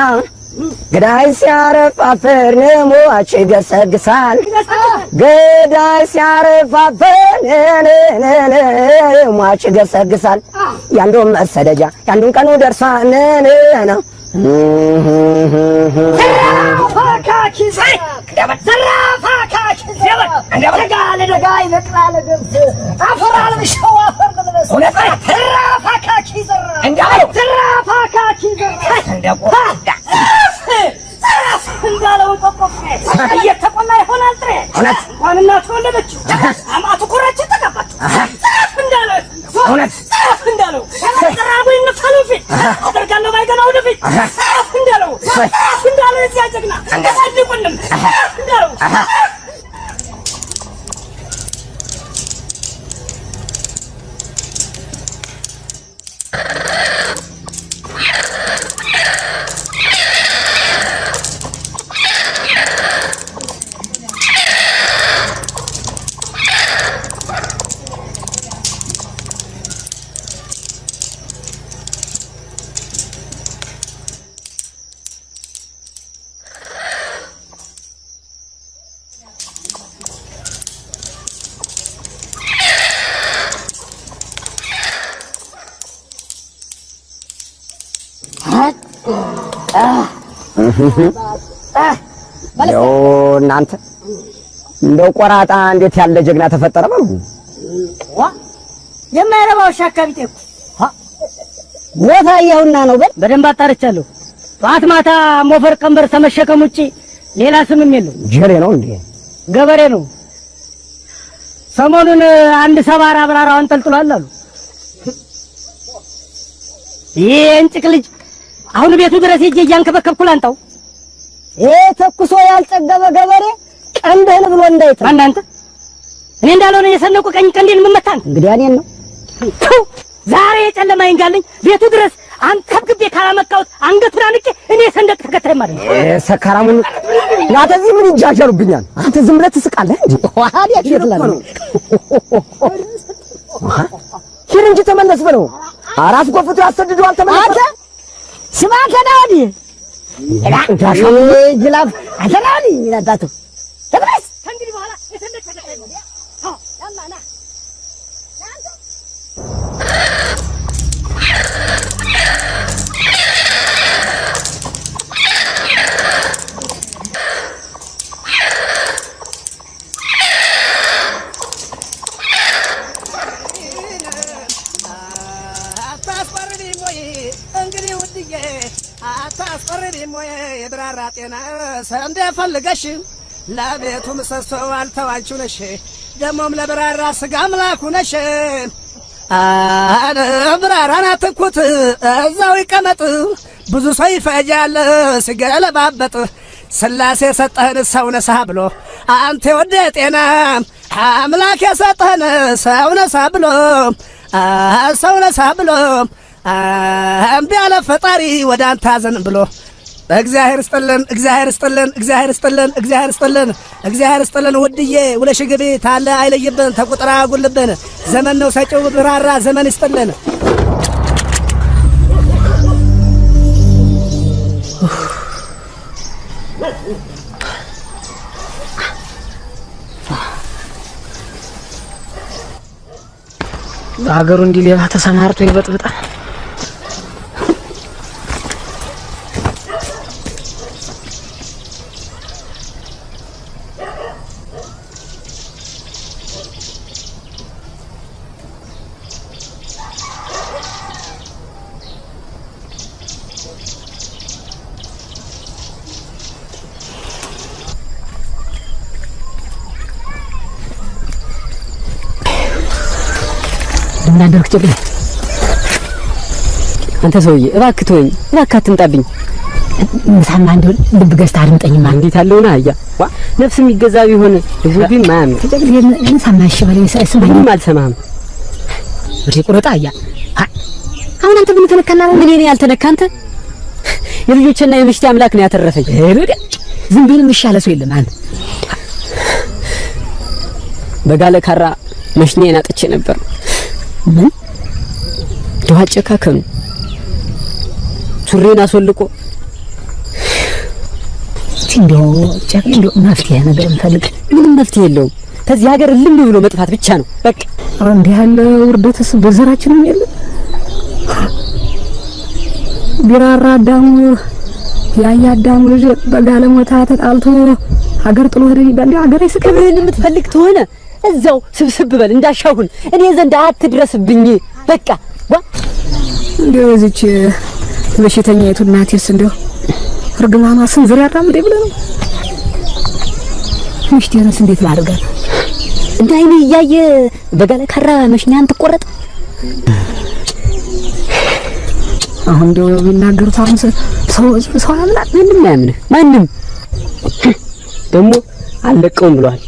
[SPEAKER 6] ገዳይ ሲያረፍ አፈር ሟች ይገሰግሳል። ገዳይ ሲያረፍ አፈር ሟች ይገሰግሳል። ያንዱን መሰደጃ ያንዱን ቀኑ ደርሷል ነው
[SPEAKER 15] እየተቆላ ይሆናል ጥሬ እንኳን እናቱ ወለደችው አማቱ ኮራችን ተቀባች እንዳለ እውነት? እንዳለው! ተራቡ ይነፋሉ ፊት አደርጋለሁ ባይገና ወደፊት! እንዳለው! የዚያ ጀግና ያሳድቁንም እንዳለው
[SPEAKER 6] እንደው እናንተ እንደው ቆራጣ እንዴት ያለ ጀግና ተፈጠረ በሉ።
[SPEAKER 15] የማይረባ ውሻ አካቢቴ እኮ
[SPEAKER 6] ቦታ አየሁና ነው በል
[SPEAKER 15] በደንብ አጣርቻለሁ። ጠዋት ማታ ሞፈር ቀንበር ተመሸከም ውጪ ሌላ ስምም የለው።
[SPEAKER 6] ጀሌ ነው እንዴ?
[SPEAKER 15] ገበሬ ነው። ሰሞኑን አንድ ሰባራ አብራራው አንጠልጥሏል አሉ። ይህ እንጭቅ ልጅ አሁን ቤቱ ድረስ ሄጄ እያንከበከብኩ ላንጣው።
[SPEAKER 6] ይሄ ተኩሶ ያልጠገበ ገበሬ ቀንድህን ብሎ እንዳይት
[SPEAKER 15] ማን አንተ? እኔ እንዳልሆነ የሰነቁ ቀኝ ቀንዴን የምመታን
[SPEAKER 6] እንግዲህ እኔን ነው!
[SPEAKER 15] ዛሬ የጨለማ ይንጋልኝ ቤቱ ድረስ አንከብክቤ ካላመጣሁት አንገቱን አንቄ እኔ ሰንደቅ ተከታይ ማለት ነው።
[SPEAKER 6] ሰካራሙን ናተ እዚህ ምን ይጃጀሩብኛል? አንተ ዝም ብለህ ትስቃለህ እንጂ ዋሃድ ያችላል ሂድ እንጂ ተመለስ በለው። አራስ ጎፍቶ ያሰድደዋል። ተመለስ አንተ
[SPEAKER 15] ስማ ከዳዲ ግላፍ አተናኒ
[SPEAKER 18] ይላዳቱ ተብረስ ከእንግዲህ በኋላ አታስፈርዲም ወይ የብራራ ጤና ሰንደ ፈልገሽ ለቤቱ ምሰሶ አልተዋንቹ ነሽ። ደሞም ለብራራ ስጋ አምላኩ ነሽ። ብራራን አትኩት እዛው ይቀመጥ። ብዙ ሰው ይፈጃል ሲገለባበጥ። ስላሴ የሰጠህን ሰው ነሳ ብሎ አንተ ወደ ጤና አምላክ የሰጠህን ሰው ነሳ ብሎ ሰው ነሳ ብሎ እምቢ ያለ ፈጣሪ ወደ አንተ አዘን ብሎ እግዚአብሔር ስጥልን፣ እግዚአብሔር ስጥልን፣ እግዚአብሔር ስጥልን፣ እግዚአብሔር ስጥልን፣ እግዚአብሔር ስጥልን። ውድዬ ውለሽ ግቢ ታለ አይለይብን፣ ተቁጥራ አጉልብን። ዘመን ነው ሰጪው ብራራ ዘመን ይስጥልን።
[SPEAKER 12] በሀገሩ እንዲህ ሌባ ተሰማርቶ ይበጥብጣል።
[SPEAKER 17] ጨቅላ? አንተ ሰውዬ እባክህ ተወኝ፣ እባክህ አትምጣብኝ።
[SPEAKER 12] ምሳማ እንደው ልብ ገዝተህ አድምጠኝማ።
[SPEAKER 17] እንዴት አለውና አያ ዋ ነፍስ የሚገዛ ቢሆን ልቡ ግን ማያምን
[SPEAKER 12] ተጨቅል ምሳማ እሺ በለኝ ስማኝ።
[SPEAKER 17] አልሰማህም።
[SPEAKER 12] ወደ ቁረጣ አያ አሁን አንተ ምን ተነካና ነው?
[SPEAKER 17] ምን እኔ ያልተነካ አንተ የልጆችና የምሽቴ አምላክ ነው ያተረፈኝ።
[SPEAKER 12] ዝም ቢል የሚሻለ ሰው የለም። አንተ
[SPEAKER 17] በጋለ ካራ መሽኔን አጥቼ ነበር።
[SPEAKER 12] ምን
[SPEAKER 17] ድዋ አጨካከኑ ሱሬን አስወልቆ
[SPEAKER 12] መፍትሄ ነገር እንፈልግ።
[SPEAKER 17] ምንም መፍትሄ የለውም። ከዚህ ሀገር ልም ብሎ መጥፋት ብቻ ነው በቃ።
[SPEAKER 12] እንዲህ ያለ ውርደትስ በዘራችንም የለ። ቢራራ አዳሙ ያያ አዳሙ ልጅ በጋለሞታ ተጣልቶ ሀገር ጥሎ ሄደ ይባል። ሀገር አይስቅም።
[SPEAKER 17] ክብርህን የምትፈልግ ትሆነ እዛው ስብስብ በል እንዳሻህ ሁን፣ እኔ ዘንድ አትድረስብኝ። በቃ ዋ
[SPEAKER 12] እንዲያው የዚች በሽተኛይቱ እናቴስ እንዲያው እርግማኗ ስንዝር ያራምዴ ብለህ ነው። ሚስቴንስ እንዴት ላድርጋት?
[SPEAKER 17] እንደ አይኔ እያየ በጋለ ካራ መሽኛን ትቆረጥ።
[SPEAKER 12] አሁን እንዲያው ቢናገሩት አሁን ሰው ሰው ያምናል።
[SPEAKER 17] ማንም አያምንህ። ማንም ደግሞ አልለቀውም ብለዋል።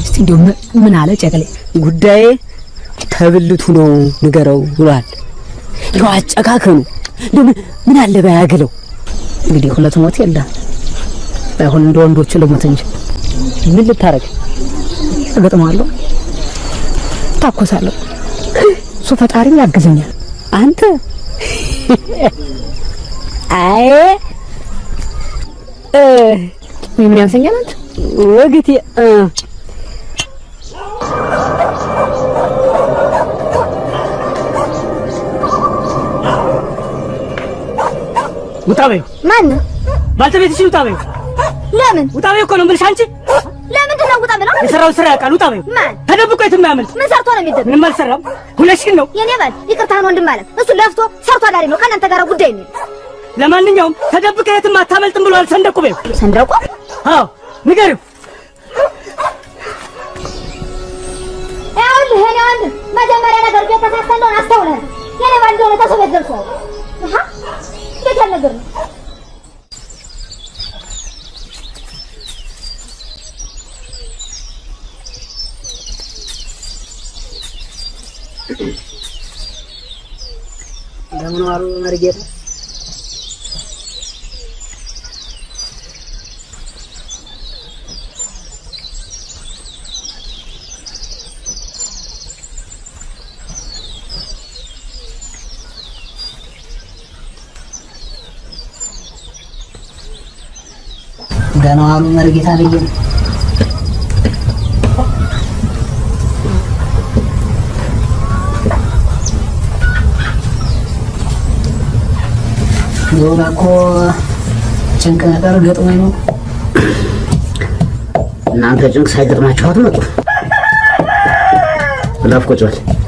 [SPEAKER 12] እስቲ እንዲያው ምን አለ ጨቅሌ?
[SPEAKER 17] ጉዳዬ ተብልቱ ነው ንገረው ብለዋል። ይኸው አጨካከኑ እንደው ምን- አለ ባያግለው።
[SPEAKER 12] እንግዲህ ሁለት ሞት የለም። ባይሆን እንደ ወንዶቹ ልሞት እንጂ
[SPEAKER 17] ምን ልታረግ
[SPEAKER 12] እገጥመዋለሁ፣ ታኮሳለሁ። እሱ ፈጣሪም ያግዘኛል።
[SPEAKER 17] አንተ? አይ እ
[SPEAKER 12] ምን ያንሰኛል አንተ
[SPEAKER 17] ወግቴ
[SPEAKER 15] ውጣ በይው።
[SPEAKER 11] ማን
[SPEAKER 15] ባልተቤትሽን ውጣ በይው።
[SPEAKER 11] ለምን
[SPEAKER 15] ውጣ በይው እኮ ነው የምልሽ። አንቺ
[SPEAKER 11] ለምንድን ነው ውጣ ብለው
[SPEAKER 15] የሰራውን ስራ ያውቃል። ውጣ በይው።
[SPEAKER 11] ማን
[SPEAKER 15] ተደብቆ የትም አያመልጥ።
[SPEAKER 11] ምን ሰርቶ ነው የሚደብቅ?
[SPEAKER 15] ምንም አልሰራም። ሁለሽን ነው።
[SPEAKER 11] የኔ ባል ይቅርታህን ወንድም ማለት እሱ ለፍቶ ሰርቶ አዳሪ ነው። ከእናንተ ጋር ጉዳይ ነው።
[SPEAKER 15] ለማንኛውም ተደብቀ የትም አታመልጥም ብሏል ሰንደቁ በይው።
[SPEAKER 11] ሰንደቁ
[SPEAKER 15] አዎ ንገሪው።
[SPEAKER 11] ወንድም መጀመሪያ ነገር ቤት ተሳስተለውን አስተውለህ የኔ ባል እንደሆነ ተሰው ቤት አሃ እንዴት ያለ ነገር ነው?
[SPEAKER 12] እንደምን ዋሉ መርጌታ? Udah no amin kita nih
[SPEAKER 19] Nuna ko Cengkeh ntar gak Nanti ceng saya dermacot lo tuh. Kenapa kok cuali?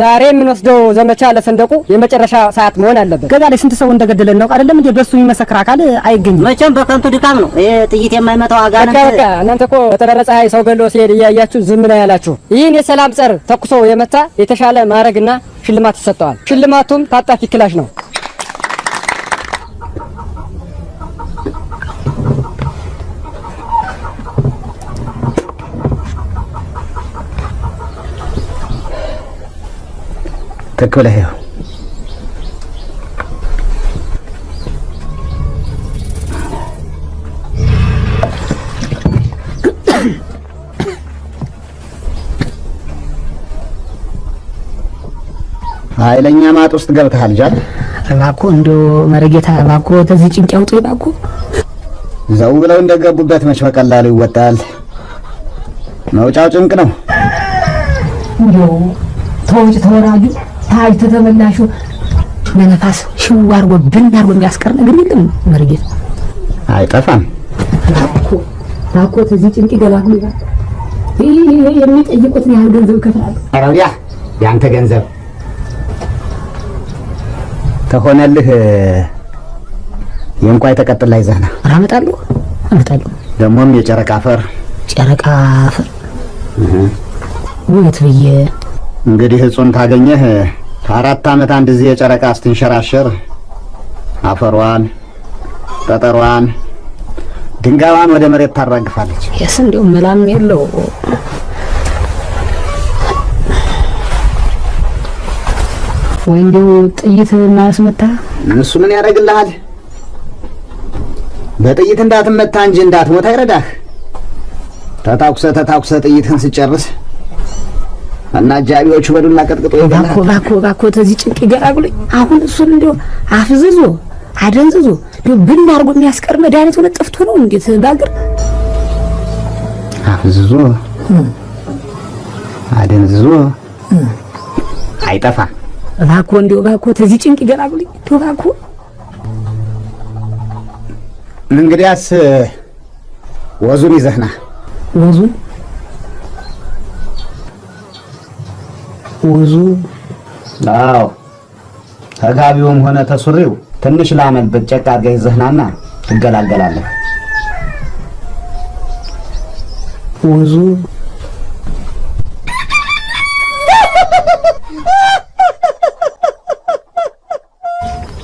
[SPEAKER 20] ዛሬ የምንወስደው ዘመቻ ለሰንደቁ የመጨረሻ ሰዓት መሆን አለበት። ገዛ ላይ ስንት ሰው እንደገደለ እናውቅ አይደለም እንዴ? በሱ የሚመሰክር አካል አይገኝም።
[SPEAKER 19] መቼም በከንቱ ድካም ነው። ይሄ ጥይት የማይመታው
[SPEAKER 20] በቃ
[SPEAKER 19] አጋንንት
[SPEAKER 20] በቃ እናንተ እኮ በተደረጸ ፀሐይ ሰው ገሎ ሲሄድ እያያችሁ ዝም ነው ያላችሁ። ይህን የሰላም ጸር ተኩሶ የመታ የተሻለ ማዕረግና ሽልማት ይሰጠዋል። ሽልማቱም ታጣፊ ክላሽ ነው።
[SPEAKER 19] ትክ ብለህ ይኸው ኃይለኛ ማጥ ውስጥ ገብተሃል ጃል።
[SPEAKER 12] እባክዎ እንደው መረጌታ እባክዎ ተዚህ ጭንቅ ያውጡ እባክዎ።
[SPEAKER 19] ዘው ብለው እንደገቡበት መች በቀላሉ ይወጣል። መውጫው ጭንቅ ነው።
[SPEAKER 12] እንደው ተወጭ ተወራጁ ታጅ ተተመላሹ ለነፋስ ሽው አድርጎ ብን አድርጎ የሚያስቀር ነገር የለም መረጌታ።
[SPEAKER 19] አይጠፋም።
[SPEAKER 12] እባክዎ ተዚህ ጭንቅ ይገላሉ። ይህ የሚጠይቁትን ያህል ገንዘብ ይከፍላሉ።
[SPEAKER 19] ኧረ ወዲያ ያንተ ገንዘብ ተሆነልህ የእንቋይ ተቀጥላ ይዘህ ና።
[SPEAKER 12] ኧረ አመጣለሁ አመጣለሁ።
[SPEAKER 19] ደግሞም የጨረቃ አፈር
[SPEAKER 12] ጨረቃ አፈር ውበት ብዬ
[SPEAKER 19] እንግዲህ እጹን ታገኘህ ከአራት ዓመት አንድ ጊዜ የጨረቃ ስትንሸራሸር አፈሯን፣ ጠጠሯን፣ ድንጋዋን ወደ መሬት ታራግፋለች።
[SPEAKER 12] የስ እንዲሁ መላም የለው ወይ እንዲሁ ጥይት ማስመታ
[SPEAKER 19] እሱ ምን ያደርግልሃል? በጥይት እንዳትመታ እንጂ እንዳትሞት አይረዳህ። ተታኩሰ ተታኩሰ ጥይትህን ስጨርስ እና አጃቢዎቹ በዱላ ቀጥቅጦ
[SPEAKER 12] እባክዎ እባክዎ እባክዎ ተዚህ ጭንቅ ይገላግሉኝ። አሁን እሱን እንዲሁ አፍዝዞ አደንዝዞ እንዲሁ ብን አድርጎ የሚያስቀር መድኃኒት ሆነ ጠፍቶ ነው እንዴት ባገር
[SPEAKER 19] አፍዝዞ አደንዝዞ አይጠፋም።
[SPEAKER 12] እባክዎ እንዲሁ እባክዎ ተዚህ ጭንቅ ይገላግሉኝ እንዲሁ እባክዎ።
[SPEAKER 19] እንግዲያስ ወዙን ይዘህና።
[SPEAKER 12] ወዙን ወዙ
[SPEAKER 19] አዎ ተጋቢውም ሆነ ተሱሪው ትንሽ ላመል ብጨቅ አድርገህ ይዘህናና ትገላገላለህ።
[SPEAKER 12] ወዙ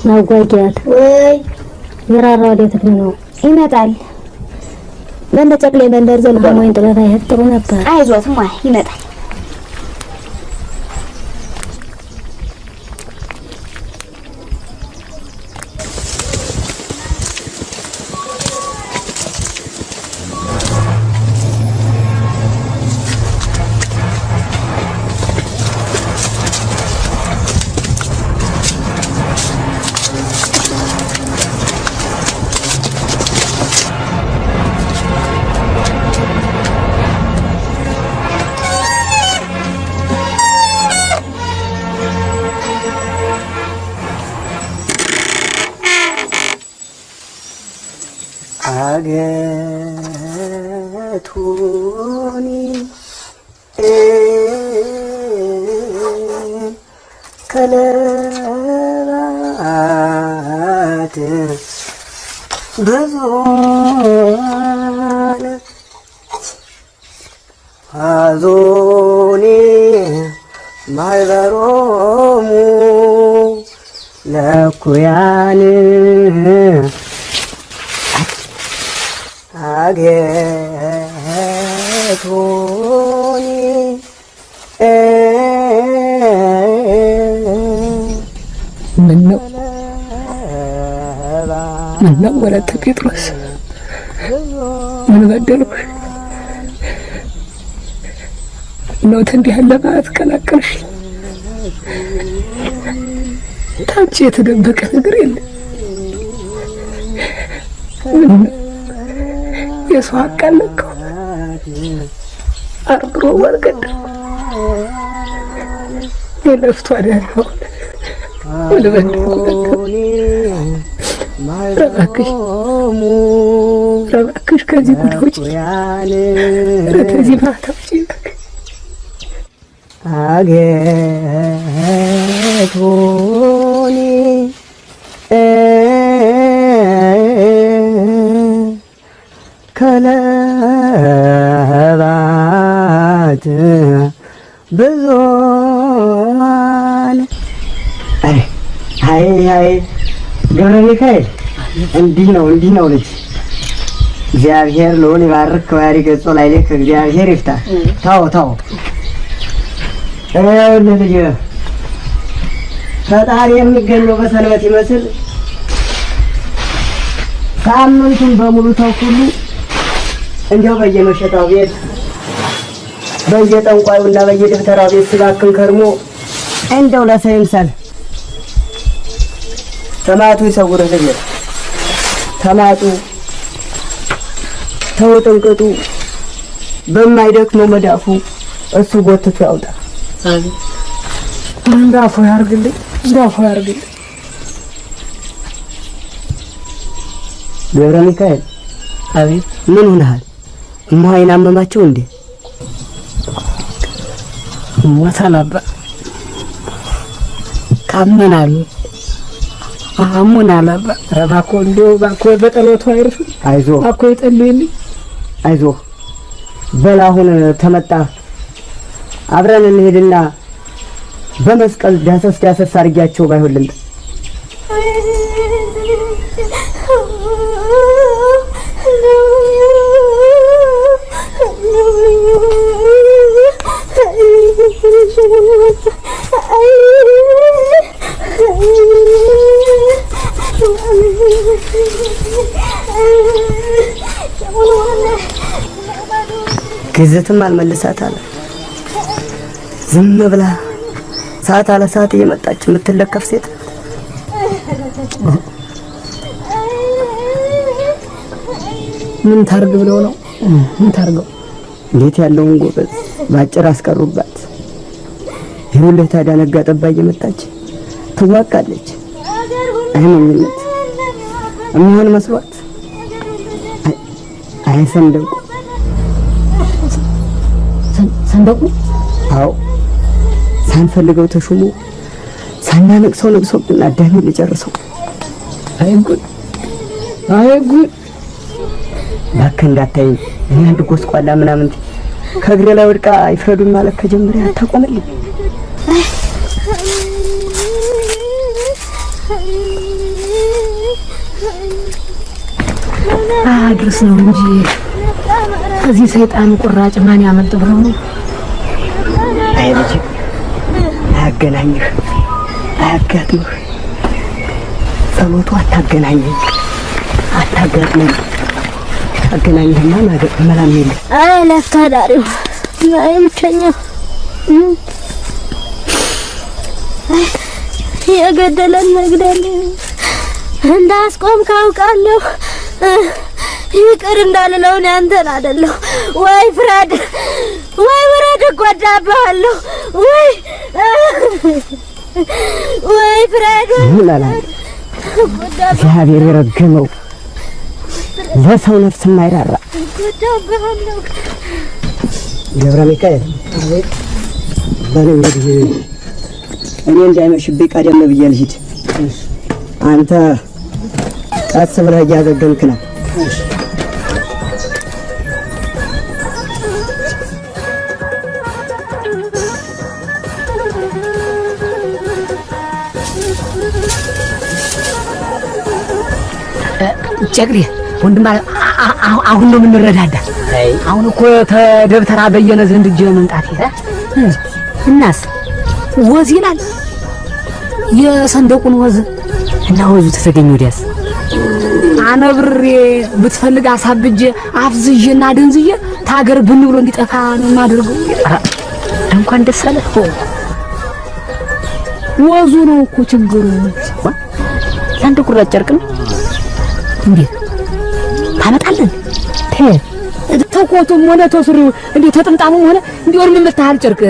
[SPEAKER 6] ማጓጊያት ወይ የራራ ወዴት ነው? ይመጣል። በእንደ ጨቅሌ መንደር ዘልቆ ወይን ጥበብ አይሄድ ጥሩ ነበር። አይዞት ይመጣል።
[SPEAKER 12] እንዲህ ያለ ማለት ቀላቀልሽ። ታንቺ የተደበቀ ነገር የለም። የሰው ሀቅ አለከው አርብሮ ወርገድ የለፍቶ አዳሪውን ረባክሽ ረባክሽ ከዚህ ጉድ ውጪ ከዚህ ማታ ውጪ
[SPEAKER 6] አጌቶኒ ከለባት አይ አይ አይ ገብረ ሚካኤል እንዲህ ነው እንዲህ ነው ልጅ እግዚአብሔር ልዑል ይባርክ ከባህሪ ገጾ ላይ ልክ እግዚአብሔር ይፍታ። ታው ታው ይኸውልህ ልጅ ፈጣሪ የሚገኘው በሰንበት ይመስል ሳምንቱን በሙሉ ተው ሁሉ እንዲያው በየመሸጣው ቤት በየጠንቋዩና በየደብተራው ቤት ሲባክን ከርሞ እንደው ለሰው ይምሰል። ተማቱ ይሰውርህ ልጅ ተማጡ ተውጥንቅጡ በማይደክመው መዳፉ እሱ ጎትቶ ያውጣ።
[SPEAKER 12] እንዳፎ ያርግልኝ፣ እንዳፎ ያርግልኝ።
[SPEAKER 6] ገብረ ሚካኤል አቤት፣ ምን ሆነሃል? እማዋይን አመማቸው እንዴ?
[SPEAKER 12] አባ ካመናሉ አሞናል አባ። ኧረ እባክዎ እንዲያው እባክዎ በጠሎቱ አይርሱ።
[SPEAKER 6] አይዞ
[SPEAKER 12] እባክዎ ይጸልዩልኝ።
[SPEAKER 6] አይዞ በል አሁን ተመጣ አብረን እንሄድና በመስቀል ዳሰስ ዳሰስ አድርጊያቸው ባይሆን ልምጣ። ግዝትም አልመልሳት አለ። ዝም ብላ ሰዓት አለ ሰዓት እየመጣች የምትለከፍ ሴት
[SPEAKER 12] ምን ታርግ ብለው ነው? ምን ታርገው?
[SPEAKER 6] እንዴት ያለውን ጎበዝ ባጭር አስቀሩባት። ይኸውልህ ታዲያ ነጋ ጠባ እየመጣች ትዋቃለች። አይሞኝነት የሚሆን መስሏት አይ- ሰንደቁ
[SPEAKER 12] ሰንደቁ
[SPEAKER 6] አዎ ሳንፈልገው ተሹሞ ሳናነቅሰው ነቅሶብን አዳሚ ልጨርሰው።
[SPEAKER 12] አይ ጉድ፣ አይ ጉድ።
[SPEAKER 6] እባክህ እንዳታይ እኔ አንድ ጎስቋላ ምናምን ከእግሬ ላይ ወድቃ ይፍረዱኝ ማለት ከጀመረ አታቆምልኝ።
[SPEAKER 12] አድርስ ነው እንጂ ከዚህ ሰይጣን ቁራጭ ማን ያመልጥ ብለው ነው?
[SPEAKER 6] አይ ልጅ አያገናኝህ፣ አያጋጥምህ። ጸሎቱ አታገናኘኝ፣ አታጋጥመኝ። አገናኝህማ መላም የለም።
[SPEAKER 11] አይ ለፍቶ አዳሪው አይ ብቸኛው የገደለን መግደል እንዳስቆም ካውቃለሁ። ይቅር እንዳልለው እኔ አንተን አይደለሁ ወይ ፍረድ፣ ወይ ፍረድ፣ እጎዳብሃለሁ ወይ ወይ ፍረድ፣
[SPEAKER 6] እግዚአብሔር የረገመው ለሰው ነፍስ የማይራራ
[SPEAKER 11] እጎዳብሃለሁ።
[SPEAKER 6] ገብረ ሚካኤል በል እንግዲህ እኔ እንዳይመሽብኝ ቀደም ብዬ ልሂድ። አንተ ቀስ ብለህ እያዘገምክ ነው።
[SPEAKER 12] ጨቅሬ ወንድም አሁን ነው የምንረዳዳ። አሁን እኮ ተደብተራ በየነ ዘንድ እጅ መምጣት እናስ ወዝ ይላል የሰንደቁን ወዝ እና ወዙ ተተገኘ ወዲያስ አነብሬ ብትፈልግ አሳብጄ አፍዝዤና ደንዝዬ ታገር ብን ብሎ እንዲጠፋ ነው የማደርገው።
[SPEAKER 17] እንኳን ደስ አለ። ወዙ ነው እኮ ችግሩ። ለአንድ ቁራጭ ጨርቅ ነው እንዴት ታመጣለን? ተኮቱም ሆነ ተሱሪው እንዴ ተጥምጣሙም ሆነ እንዲወር ምን መታሃል ጨርቅ?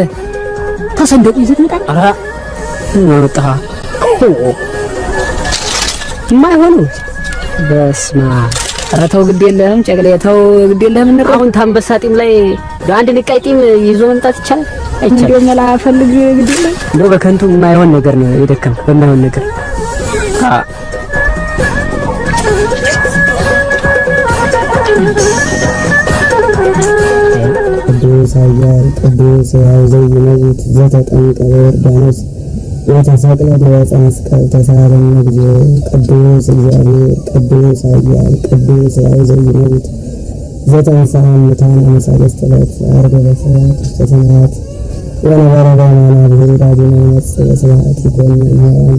[SPEAKER 17] ተሰንደቁ ይዘት መጣ። ኧረ ወርጣ። የማይሆኑ። በስማ ኧረ ተው ግድ የለህም ጨቅሌ ተው ግድ የለህም። እንረ አሁን ታንበሳ ጢም ላይ አንድ ንቃይ ጢም ይዞ መምጣት ይቻላል? አይቻልም? እንደው መላ ፈልግ ግድ የለም እንደው በከንቱ የማይሆን ነገር ነው የደከም በማይሆን ነገር
[SPEAKER 6] ኃያል ቅዱስ ሕያው ዘይመውት ዘተጠምቀ በዮርዳኖስ ወተሰቅለ በዕፀ መስቀል ተሳሃለነ እግዚኦ ቅዱስ እግዚአብሔር ቅዱስ ኃያል ቅዱስ ሕያው ዘይመውት ዘተንሥአ እሙታን አመ ሰለስት ዕለት ዐርገ በሰባት ውስተ ሰማያት ወነበረ በየማነ ብሔር አቡነ ይመጽእ ስብሐት ይኮን እምሕያዋን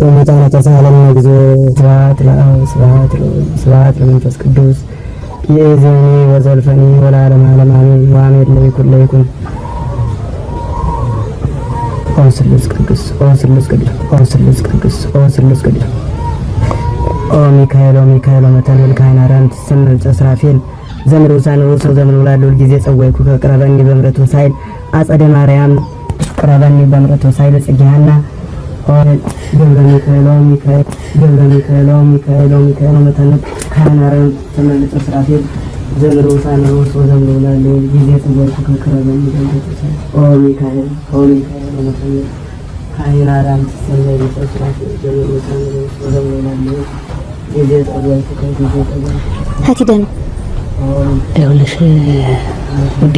[SPEAKER 6] ወሙታነ ተሳሃለነ እግዚኦ ስብሐት ለአብ ስብሐት ለወልድ ስብሐት ለመንፈስ ቅዱስ የእዜኒ ወዘልፈኒ ወለዓለመ ዓለም አሜን። ወአሜን ለይኩን ለይኩን። ኦ ስሉስ ቅዱስ ኦ ስሉስ ቅዱስ ኦ ስሉስ ቅዱስ። ኦ ስሉስ ቅዱስ ኦ ሚካኤል ኦ ሚካኤል አርያም ትሰምዕ ጸስራፌል ዘምር ውሳነ ውእቱ ዘምር ውላድ ሁል ጊዜ ጸወይኩ። ከቅረበኒ በምሕረቱ ሳይል አጸደ ማርያም። ቅረበኒ በምሕረቱ ሳይል ጽጌሃና ገብረ ሚካኤል ኦ ሚካኤል ገብረ ሚካኤል ኦ ሚካኤል ትሰምዕ ጸስራፌል ዘምር ውሳነ ውእቱ ዘምር ውላድ ሁል ጊዜ ከቅረበኒ በምሕረቱ ሳይል ኦ ሚካኤል ኦ ሚካኤል አርያም ትሰምዕ ጸስራፌል ዘምር ውሳነ ውእቱ ዘምር ውላድ ሁል ጊዜ ጸወይኩ ከጊዜ
[SPEAKER 12] ሄደህ ነው?
[SPEAKER 17] ይኸውልሽ ውዴ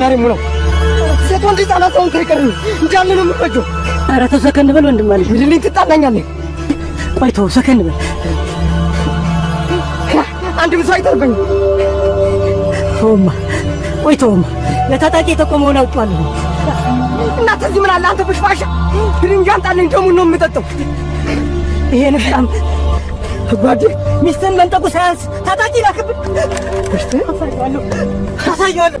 [SPEAKER 13] ዝናሬ ሙለው? ሴት ወንድ ህጻናት ሰውን ሳይቀር እንዳለ ነው የምፈጀው
[SPEAKER 15] ኧረ ተው ሰከን በል ወንድም አለ
[SPEAKER 13] ብድልኝ ትጣላኛለህ?
[SPEAKER 15] ቆይ ተው ሰከን በል።
[SPEAKER 13] አንድም ሰው አይተርበኝ
[SPEAKER 15] ተውማ ቆይ ተውማ። ለታጣቂ የተቆመውን አውጣለሁ
[SPEAKER 13] እናንተ እዚህ ምን አለ? አንተ ብሽባሻ ድንጃ አንጣልኝ ደሙን ነው የምጠጣው።
[SPEAKER 15] ይሄ ንፍጣም ጓዴ ሚስትን መንጠቁ ሳያንስ ታጣቂ ላክብን። አሳየዋለሁ። አሳየዋለሁ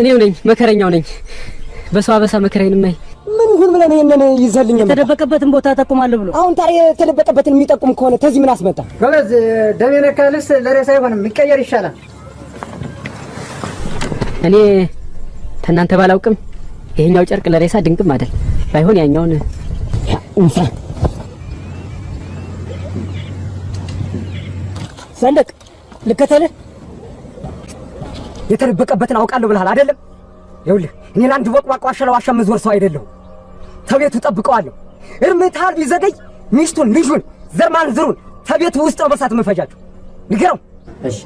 [SPEAKER 17] እኔው ነኝ መከረኛው ነኝ። በሰው አበሳ መከራዬን ማይ
[SPEAKER 13] ምን ይሁን ብለን ይሄንን ይዘልኝ
[SPEAKER 15] የተደበቀበትን ቦታ ጠቁማለሁ ብሎ
[SPEAKER 13] አሁን ታዲያ የተደበቀበትን የሚጠቁም ከሆነ ተዚህ ምን አስመጣ?
[SPEAKER 1] ጎበዝ፣ የነካ ልብስ ለሬሳ አይሆንም፣ የሚቀየር ይሻላል።
[SPEAKER 17] እኔ ከእናንተ ባላውቅም ይሄኛው ጨርቅ ለሬሳ ድንቅም አይደል። ባይሆን ያኛውን
[SPEAKER 15] ሰንደቅ ልከተልህ።
[SPEAKER 13] የተደበቀበትን አውቃለሁ ብለሃል አይደለም? ይኸውልህ እኔ ለአንድ ወቅዋቅ ዋሻ መዝወር ሰው አይደለሁም። ተቤቱ ጠብቀዋለሁ። እርምታል ቢዘገይ ሚስቱን፣ ልጁን፣ ዘር ማንዝሩን ተቤቱ ውስጥ ነው በሳት የምፈጃቸው። ንገረው።
[SPEAKER 15] እሺ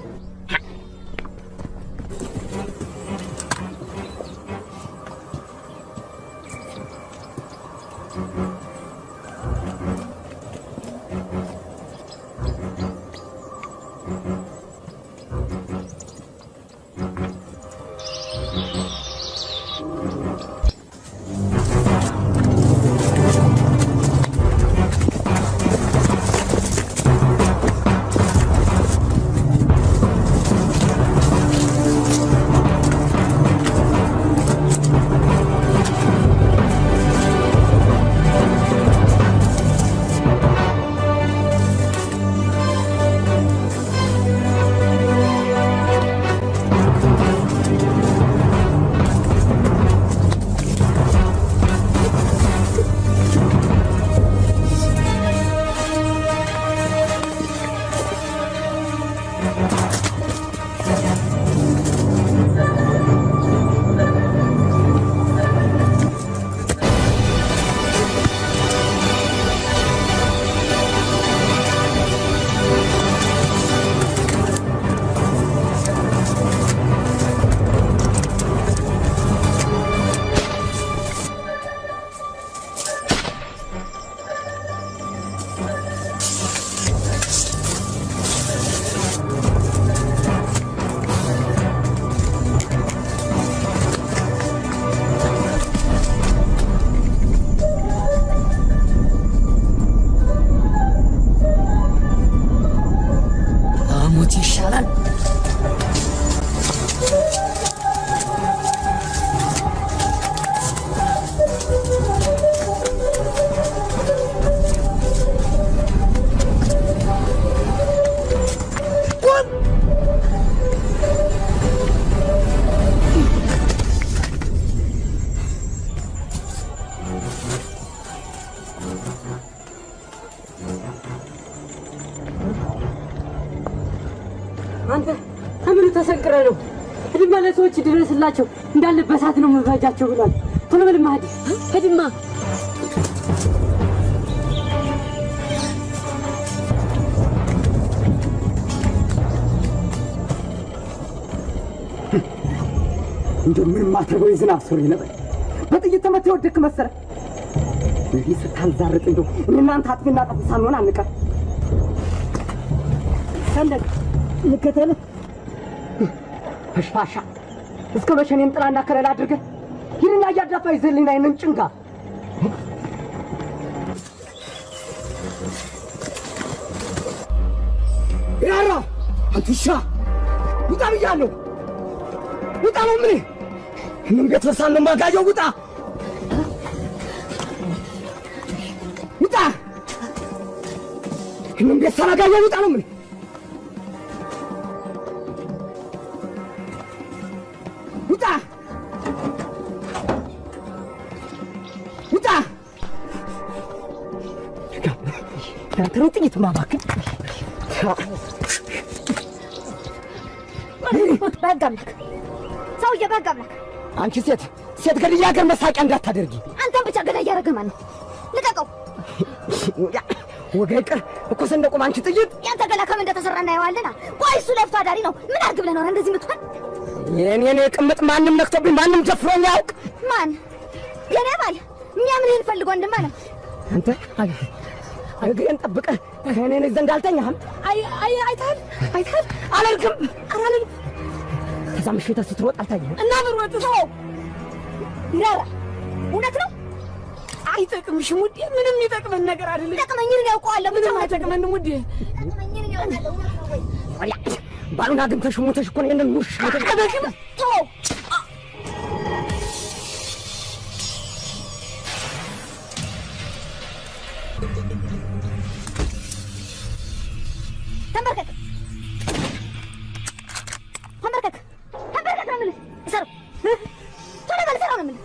[SPEAKER 17] ድረስላቸው እንዳለ በሳት ነው የምፈጃቸው ብሏል። ቶሎ በልማ ሂድ ሂድማ። [LAUGHS]
[SPEAKER 13] እንደው ምንም ማትረገው የዝናብ ሱሪ ነበር። በጥይት ተመታ የወደክ መሰለ። እንዲህ ስታንዛርጥ እንደው እናንተ አጥፊና ጠፊ ሳንሆን አንቀር።
[SPEAKER 15] ሰንደቅ ልከተልህ።
[SPEAKER 13] ፈሽፋሻ እስከ መቼ እኔን ጥላና ከለላ አድርገህ ሂድና እያዳፋ ይዘህልኝ አይንን ጭንጋ? ያራ አንተ ውጣ ብያለሁ። ውጣ ነው ምን በሳል ነው ማጋየው? ውጣ! ውጣ! ቤት ሳላጋየው ውጣ ነው ምን ጥይት ማባክን
[SPEAKER 11] አምላክ ሰውዬ፣ አምላክ
[SPEAKER 13] አንቺ ሴት ሴት ገድያ ሀገር መሳቂያ እንዳታደርጊ።
[SPEAKER 11] አንተን ብቻ ገዳይ እያደረገ ማን ነው? ልቀቀው።
[SPEAKER 13] ወገ ይቅር እኮ ሰንደቁም አንቺ ጥይት
[SPEAKER 11] ያንተ ገላ ከምን እንደተሰራ እናየዋለና። ቆይ እሱ ለፍቶ አዳሪ ነው። ምን አድርግ ብለህ ነው እንደዚህ የምትሆን?
[SPEAKER 13] የኔን ቅምጥ ማንም ነክቶብኝ ማንም ደፍሮኝ ያውቅ።
[SPEAKER 11] ማን የኔ ባል የሚያምንህን ፈልጎ ወንድም አለ።
[SPEAKER 13] አንተ እግሬን ጠብቀህ እኔን ዘንድ አልተኛህም?
[SPEAKER 11] አይ አይ አይተሃል አይተሃል።
[SPEAKER 13] አላልክም
[SPEAKER 11] አላልም
[SPEAKER 13] ከዛ ምሽት ስትሮጥ አልታየህም?
[SPEAKER 11] እና ብሮጥ ነው ይራራ እውነት ነው።
[SPEAKER 12] አይጠቅምሽም ውዴ፣ ምንም ይጠቅመን ነገር አይደለም።
[SPEAKER 11] ጠቅመኝን ያውቀዋለሁ።
[SPEAKER 12] ምንም አይጠቅመንም ውዴ።
[SPEAKER 11] ጠቅመኝን ያውቃለሁ።
[SPEAKER 13] ሞተሽ እኮ ነው ይሄንን ሙሽ
[SPEAKER 11] ተው
[SPEAKER 18] ተንበርከክ፣ ተንበርከክ፣ ተንበርከክ ነው የምልህ። እሰሩ ቶሎ በል፣ እሰራው ነው የምልህ!